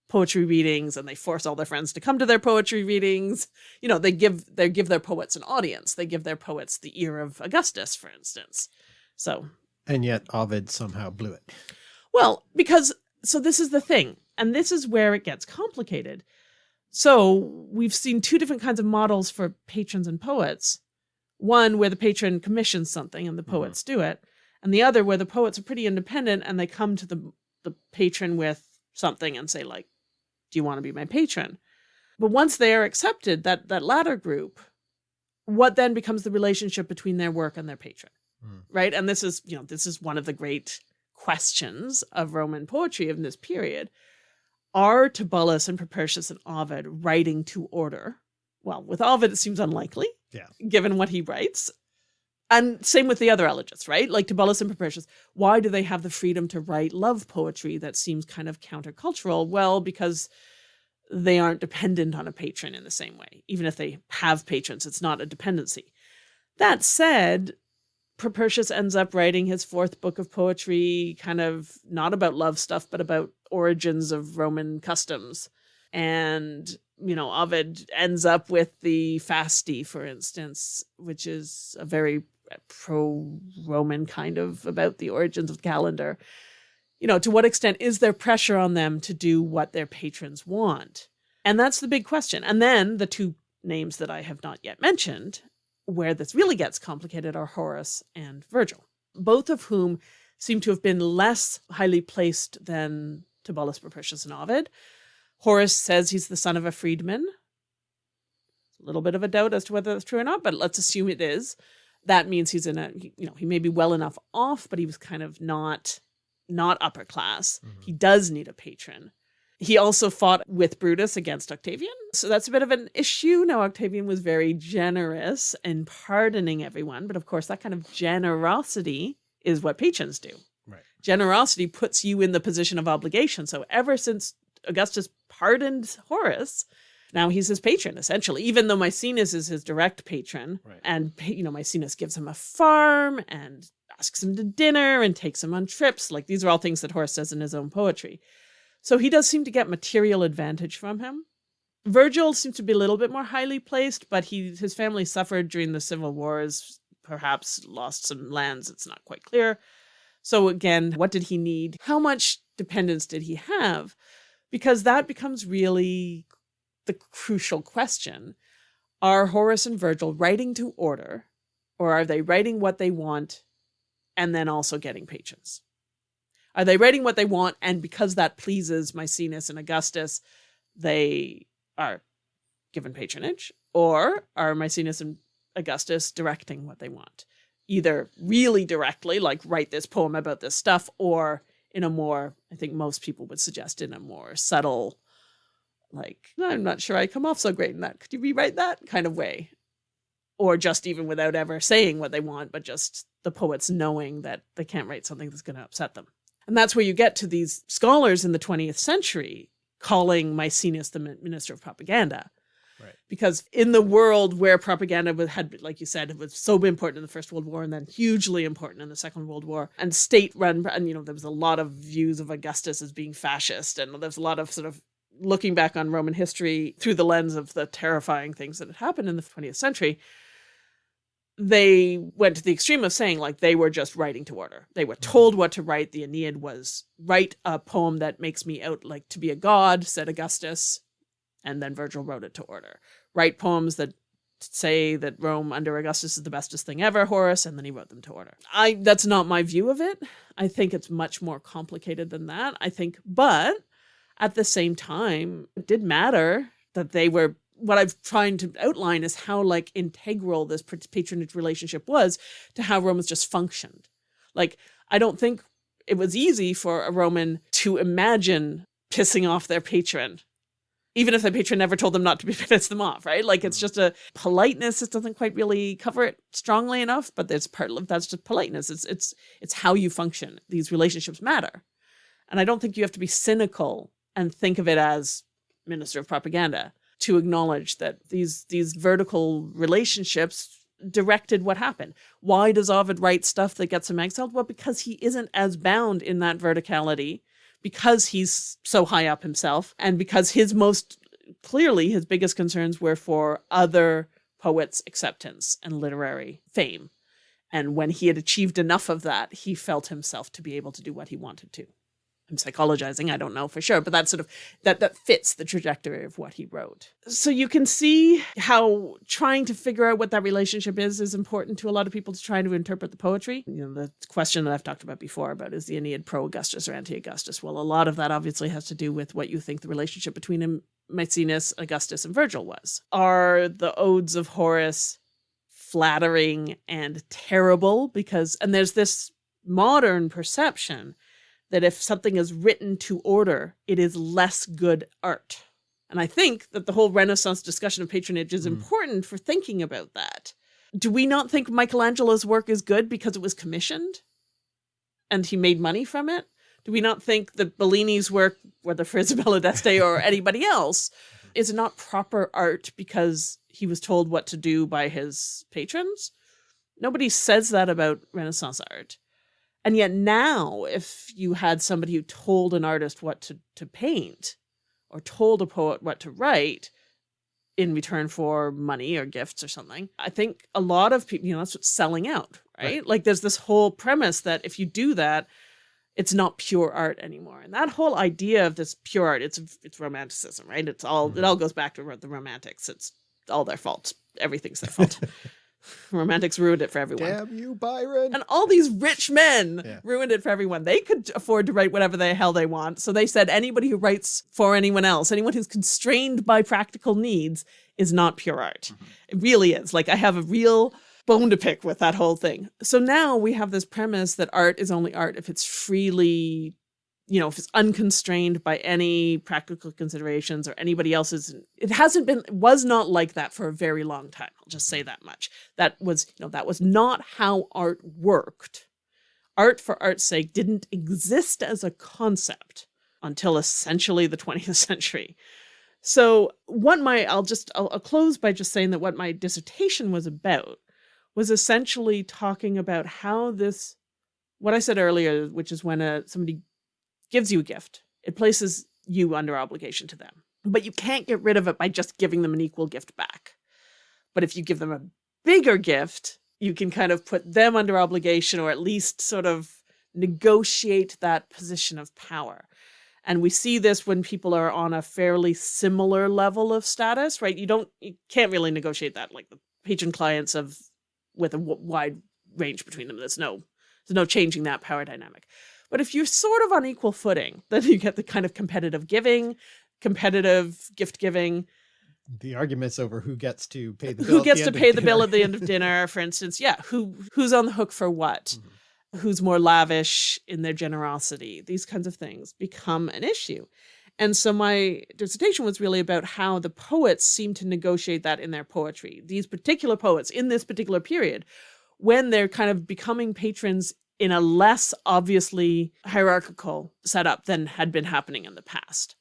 Speaker 2: poetry readings and they force all their friends to come to their poetry readings. You know, they give they give their poets an audience. They give their poets the ear of Augustus, for instance. So
Speaker 3: And yet Ovid somehow blew it.
Speaker 2: well, because so this is the thing, and this is where it gets complicated. So we've seen two different kinds of models for patrons and poets. One where the patron commissions something and the
Speaker 3: Mhm.
Speaker 2: poets do it, and the other where the poets are pretty independent and they come to the the patron with something and say like, "Do you want to be my patron?" But once they are accepted, that that latter group, what then becomes the relationship between their work and their patron?
Speaker 3: Mm.
Speaker 2: right? And this is, you know, this is one of the great questions of Roman poetry in this period. Are Tibullus and Propertius and Ovid writing to order? Well, with Ovid, it seems unlikely,
Speaker 3: Yeah.
Speaker 2: given what he writes. And same with the other elegists, right? Like Tibullus and Propertius. Why do they have the freedom to write love poetry that seems kind of countercultural? Well, because they aren't dependent on a patron in the same way. Even if they have patrons, it's not a dependency. That said, Propertius ends up writing his fourth book of poetry, kind of not about love stuff, but about origins of Roman customs. And, you know, Ovid ends up with the Fasti, for instance, which is a very pro-Roman kind of about the origins of the calendar. You know, to what extent is there pressure on them to do what their patrons want? And that's the big question. And then the two names that I have not yet mentioned, where this really gets complicated, are Horace and Virgil, both of whom seem to have been less highly placed than Tibullus, Propertius, and Ovid. Horace says he's the son of a freedman. A little bit of a doubt as to whether that's true or not, but let's assume it is. That means he's in a, you know, he may be well enough off, but he was kind of not, not upper class. Mm -hmm. He does need a patron. He also fought with Brutus against Octavian. So that's a bit of an issue. Now, Octavian was very generous in pardoning everyone. But of course, that kind of generosity is what patrons do.
Speaker 3: Right.
Speaker 2: Generosity puts you in the position of obligation. So ever since Augustus pardoned Horace, now he's his patron, essentially, even though Maecenas is his direct patron.
Speaker 3: Right.
Speaker 2: And, you know, Maecenas gives him a farm and asks him to dinner and takes him on trips. Like these are all things that Horace says in his own poetry. So he does seem to get material advantage from him. Virgil seems to be a little bit more highly placed, but he his family suffered during the civil wars, perhaps lost some lands, it's not quite clear. So again, what did he need? How much dependence did he have? Because that becomes really the crucial question. Are Horace and Virgil writing to order, or are they writing what they want and then also getting patrons? Are they writing what they want? And because that pleases Maecenas and Augustus, they are given patronage? Or are Maecenas and Augustus directing what they want? Either really directly, like write this poem about this stuff, or in a more, I think most people would suggest in a more subtle, like, I'm not sure I come off so great in that. Could you rewrite that kind of way? Or just even without ever saying what they want, but just the poets knowing that they can't write something that's going to upset them. And that's where you get to these scholars in the 20th century calling Maecenas the minister of propaganda.
Speaker 3: Right.
Speaker 2: Because in the world where propaganda had, like you said, it was so important in the First World War and then hugely important in the Second World War and state run, and you know, there was a lot of views of Augustus as being fascist and there's a lot of sort of looking back on Roman history through the lens of the terrifying things that had happened in the 20th century they went to the extreme of saying like they were just writing to order. They were mm-hmm. told what to write. The Aeneid was write a poem that makes me out like to be a god, said Augustus, and then Virgil wrote it to order. Write poems that say that Rome under Augustus is the bestest thing ever, Horace, and then he wrote them to order. I that's not my view of it. I think it's much more complicated than that. I think, but at the same time, it did matter that they were what I've trying to outline is how like integral this patronage relationship was to how Romans just functioned. Like, I don't think it was easy for a Roman to imagine pissing off their patron, even if the patron never told them not to piss them off, right? Like it's mm. just a politeness. It doesn't quite really cover it strongly enough, but it's part of that's just politeness. It's it's it's how you function. These relationships matter. And I don't think you have to be cynical and think of it as minister of propaganda to acknowledge that these these vertical relationships directed what happened. Why does Ovid write stuff that gets him exiled? Well, because he isn't as bound in that verticality, because he's so high up himself, and because his most clearly his biggest concerns were for other poets' acceptance and literary fame. And when he had achieved enough of that, he felt himself to be able to do what he wanted to. I'm psychologizing, I don't know for sure, but that sort of that that fits the trajectory of what he wrote. So you can see how trying to figure out what that relationship is is important to a lot of people to try to interpret the poetry. You know, the question that I've talked about before about is the Aeneid pro-Augustus or anti-Augustus? Well, a lot of that obviously has to do with what you think the relationship between him, Maecenas, Augustus, and Virgil was. Are the odes of Horace flattering and terrible because and there's this modern perception that if something is written to order, it is less good art. And I think that the whole Renaissance discussion of patronage is mm. important for thinking about that. Do we not think Michelangelo's work is good because it was commissioned and he made money from it? Do we not think that Bellini's work, whether for Isabella d'Este or anybody else, is not proper art because he was told what to do by his patrons? Nobody says that about Renaissance art. And yet now, if you had somebody who told an artist what to, to paint or told a poet what to write in return for money or gifts or something, I think a lot of people, you know, that's what's selling out, right? right? Like there's this whole premise that if you do that, it's not pure art anymore. And that whole idea of this pure art, it's it's romanticism, right? It's all it mm-hmm. all goes back to the romantics. It's all their fault. Everything's their fault. Romantics ruined it for everyone.
Speaker 3: Damn you, Byron.
Speaker 2: And all these rich men yeah. ruined it for everyone. They could afford to write whatever the hell they want. So they said anybody who writes for anyone else, anyone who's constrained by practical needs, is not pure art. Mm -hmm. It really is. Like I have a real bone to pick with that whole thing. So now we have this premise that art is only art if it's freely you know, if it's unconstrained by any practical considerations or anybody else's, it hasn't been, was not like that for a very long time. I'll just say that much. That was, you know, that was not how art worked. Art for art's sake didn't exist as a concept until essentially the 20th century. So what my, I'll just, I'll, I'll close by just saying that what my dissertation was about was essentially talking about how this, what I said earlier, which is when a, somebody gives you a gift. It places you under obligation to them. But you can't get rid of it by just giving them an equal gift back. But if you give them a bigger gift, you can kind of put them under obligation or at least sort of negotiate that position of power. And we see this when people are on a fairly similar level of status, right? You don't, you can't really negotiate that like the patron clients of with a wide range between them. There's no, there's no changing that power dynamic. But if you're sort of on equal footing, then you get the kind of competitive giving, competitive gift giving.
Speaker 3: The arguments over who gets to pay the
Speaker 2: bill. Who gets to pay the bill at the end of dinner, for instance. Yeah. Who who's on the hook for what? Mm -hmm. Who's more lavish in their generosity? These kinds of things become an issue. And so my dissertation was really about how the poets seem to negotiate that in their poetry. These particular poets in this particular period, when they're kind of becoming patrons in a less obviously hierarchical setup than had been happening in the past.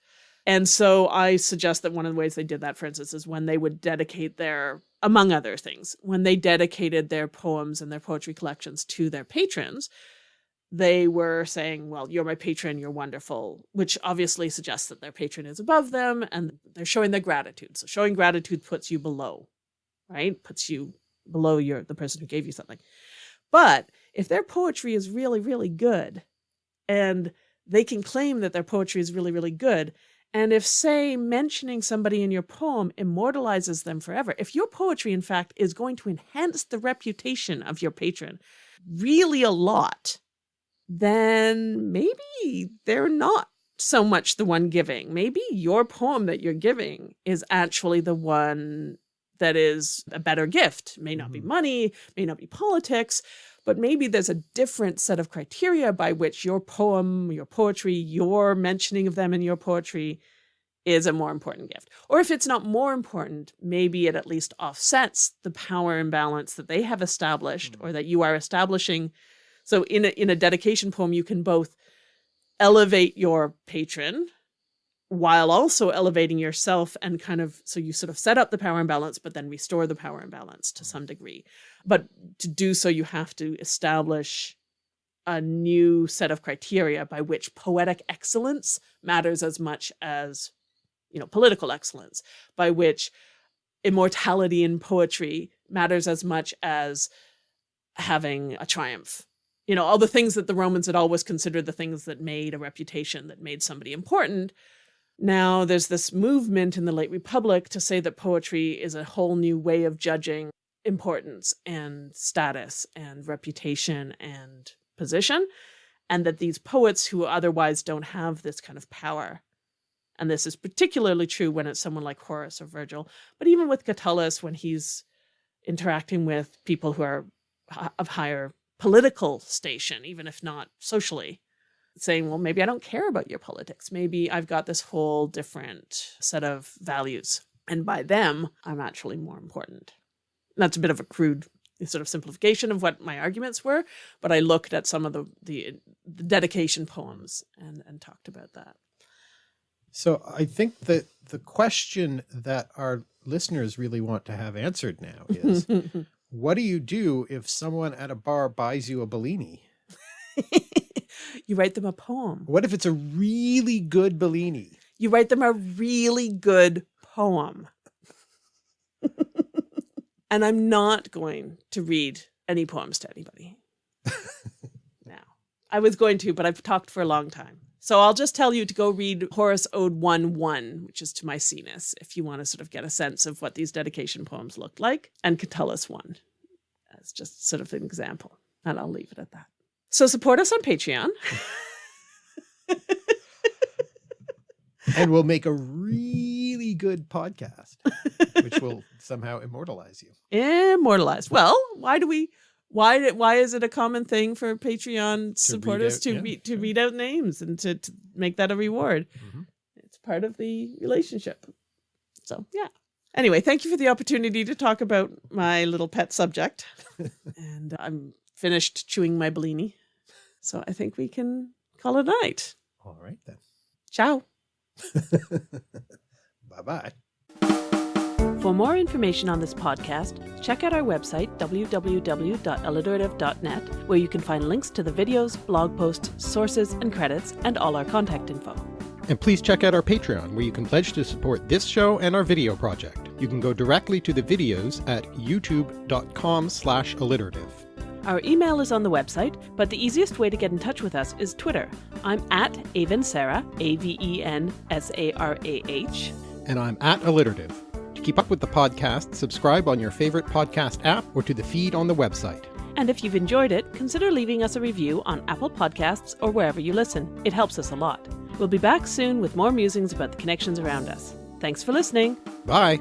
Speaker 2: And so I suggest that one of the ways they did that, for instance, is when they would dedicate their, among other things, when they dedicated their poems and their poetry collections to their patrons, they were saying, well, you're my patron, you're wonderful, which obviously suggests that their patron is above them and they're showing their gratitude. So showing gratitude puts you below, right? Puts you below your the person who gave you something. But if their poetry is really, really good, and they can claim that their poetry is really, really good, and if, say, mentioning somebody in your poem immortalizes them forever, if your poetry, in fact, is going to enhance the reputation of your patron really a lot, then maybe they're not so much the one giving. Maybe your poem that you're giving is actually the one that is a better gift. May not be mm-hmm. money, may not be politics, but maybe there's a different set of criteria by which your poem, your poetry, your mentioning of them in your poetry is a more important gift. Or if it's not more important, maybe it at least offsets the power imbalance that they have established mm or that you are establishing. So in a, in a dedication poem, you can both elevate your patron while also elevating yourself and kind of, so you sort of set up the power imbalance, but then restore the power imbalance to some degree. But to do so, you have to establish a new set of criteria by which poetic excellence matters as much as, you know, political excellence, by which immortality in poetry matters as much as having a triumph. You know, all the things that the Romans had always considered the things that made a reputation, that made somebody important, now there's this movement in the late Republic to say that poetry is a whole new way of judging importance and status and reputation and position, and that these poets who otherwise don't have this kind of power, and this is particularly true when it's someone like Horace or Virgil, but even with Catullus when he's interacting with people who are of higher political station, even if not socially, saying, well, maybe I don't care about your politics. Maybe I've got this whole different set of values. And by them, I'm actually more important. That's a bit of a crude sort of simplification of what my arguments were, but I looked at some of the, the, the dedication poems and, and talked about that.
Speaker 3: So I think that the question that our listeners really want to have answered now is, What do you do if someone at a bar buys you a Bellini?
Speaker 2: you write them a poem.
Speaker 3: What if it's a really good Bellini?
Speaker 2: You write them a really good poem. And I'm not going to read any poems to anybody. now, I was going to, but I've talked for a long time. So I'll just tell you to go read Horace Ode 1 1, which is to Maecenas, if you want to sort of get a sense of what these dedication poems look like, and Catullus 1 as just sort of an example. And I'll leave it at that. So support us on Patreon.
Speaker 3: and we'll make a really good podcast, which will somehow immortalize you.
Speaker 2: Immortalize. Well, why do we why why is it a common thing for Patreon
Speaker 3: To
Speaker 2: supporters
Speaker 3: read
Speaker 2: to
Speaker 3: out- yeah,
Speaker 2: read to read out names and to, to make that a reward?
Speaker 3: Mhm.
Speaker 2: It's part of the relationship. So yeah. Anyway, thank you for the opportunity to talk about my little pet subject. and I'm finished chewing my Bellini. So I think we can call it a night.
Speaker 3: All right then.
Speaker 2: Ciao.
Speaker 3: bye bye.
Speaker 2: For more information on this podcast, check out our website, www.alliterative.net, where you can find links to the videos, blog posts, sources, and credits, and all our contact info.
Speaker 1: And please check out our Patreon, where you can pledge to support this show and our video project. You can go directly to the videos at youtube.com slash alliterative.
Speaker 2: Our email is on the website, but the easiest way to get in touch with us is Twitter. I'm at Aven Sarah, A V E N S A R A H.
Speaker 1: And I'm at alliterative. To keep up with the podcast, subscribe on your favorite podcast app or to the feed on the website.
Speaker 2: And if you've enjoyed it, consider leaving us a review on Apple Podcasts or wherever you listen. It helps us a lot. We'll be back soon with more musings about the connections around us. Thanks for listening.
Speaker 1: Bye!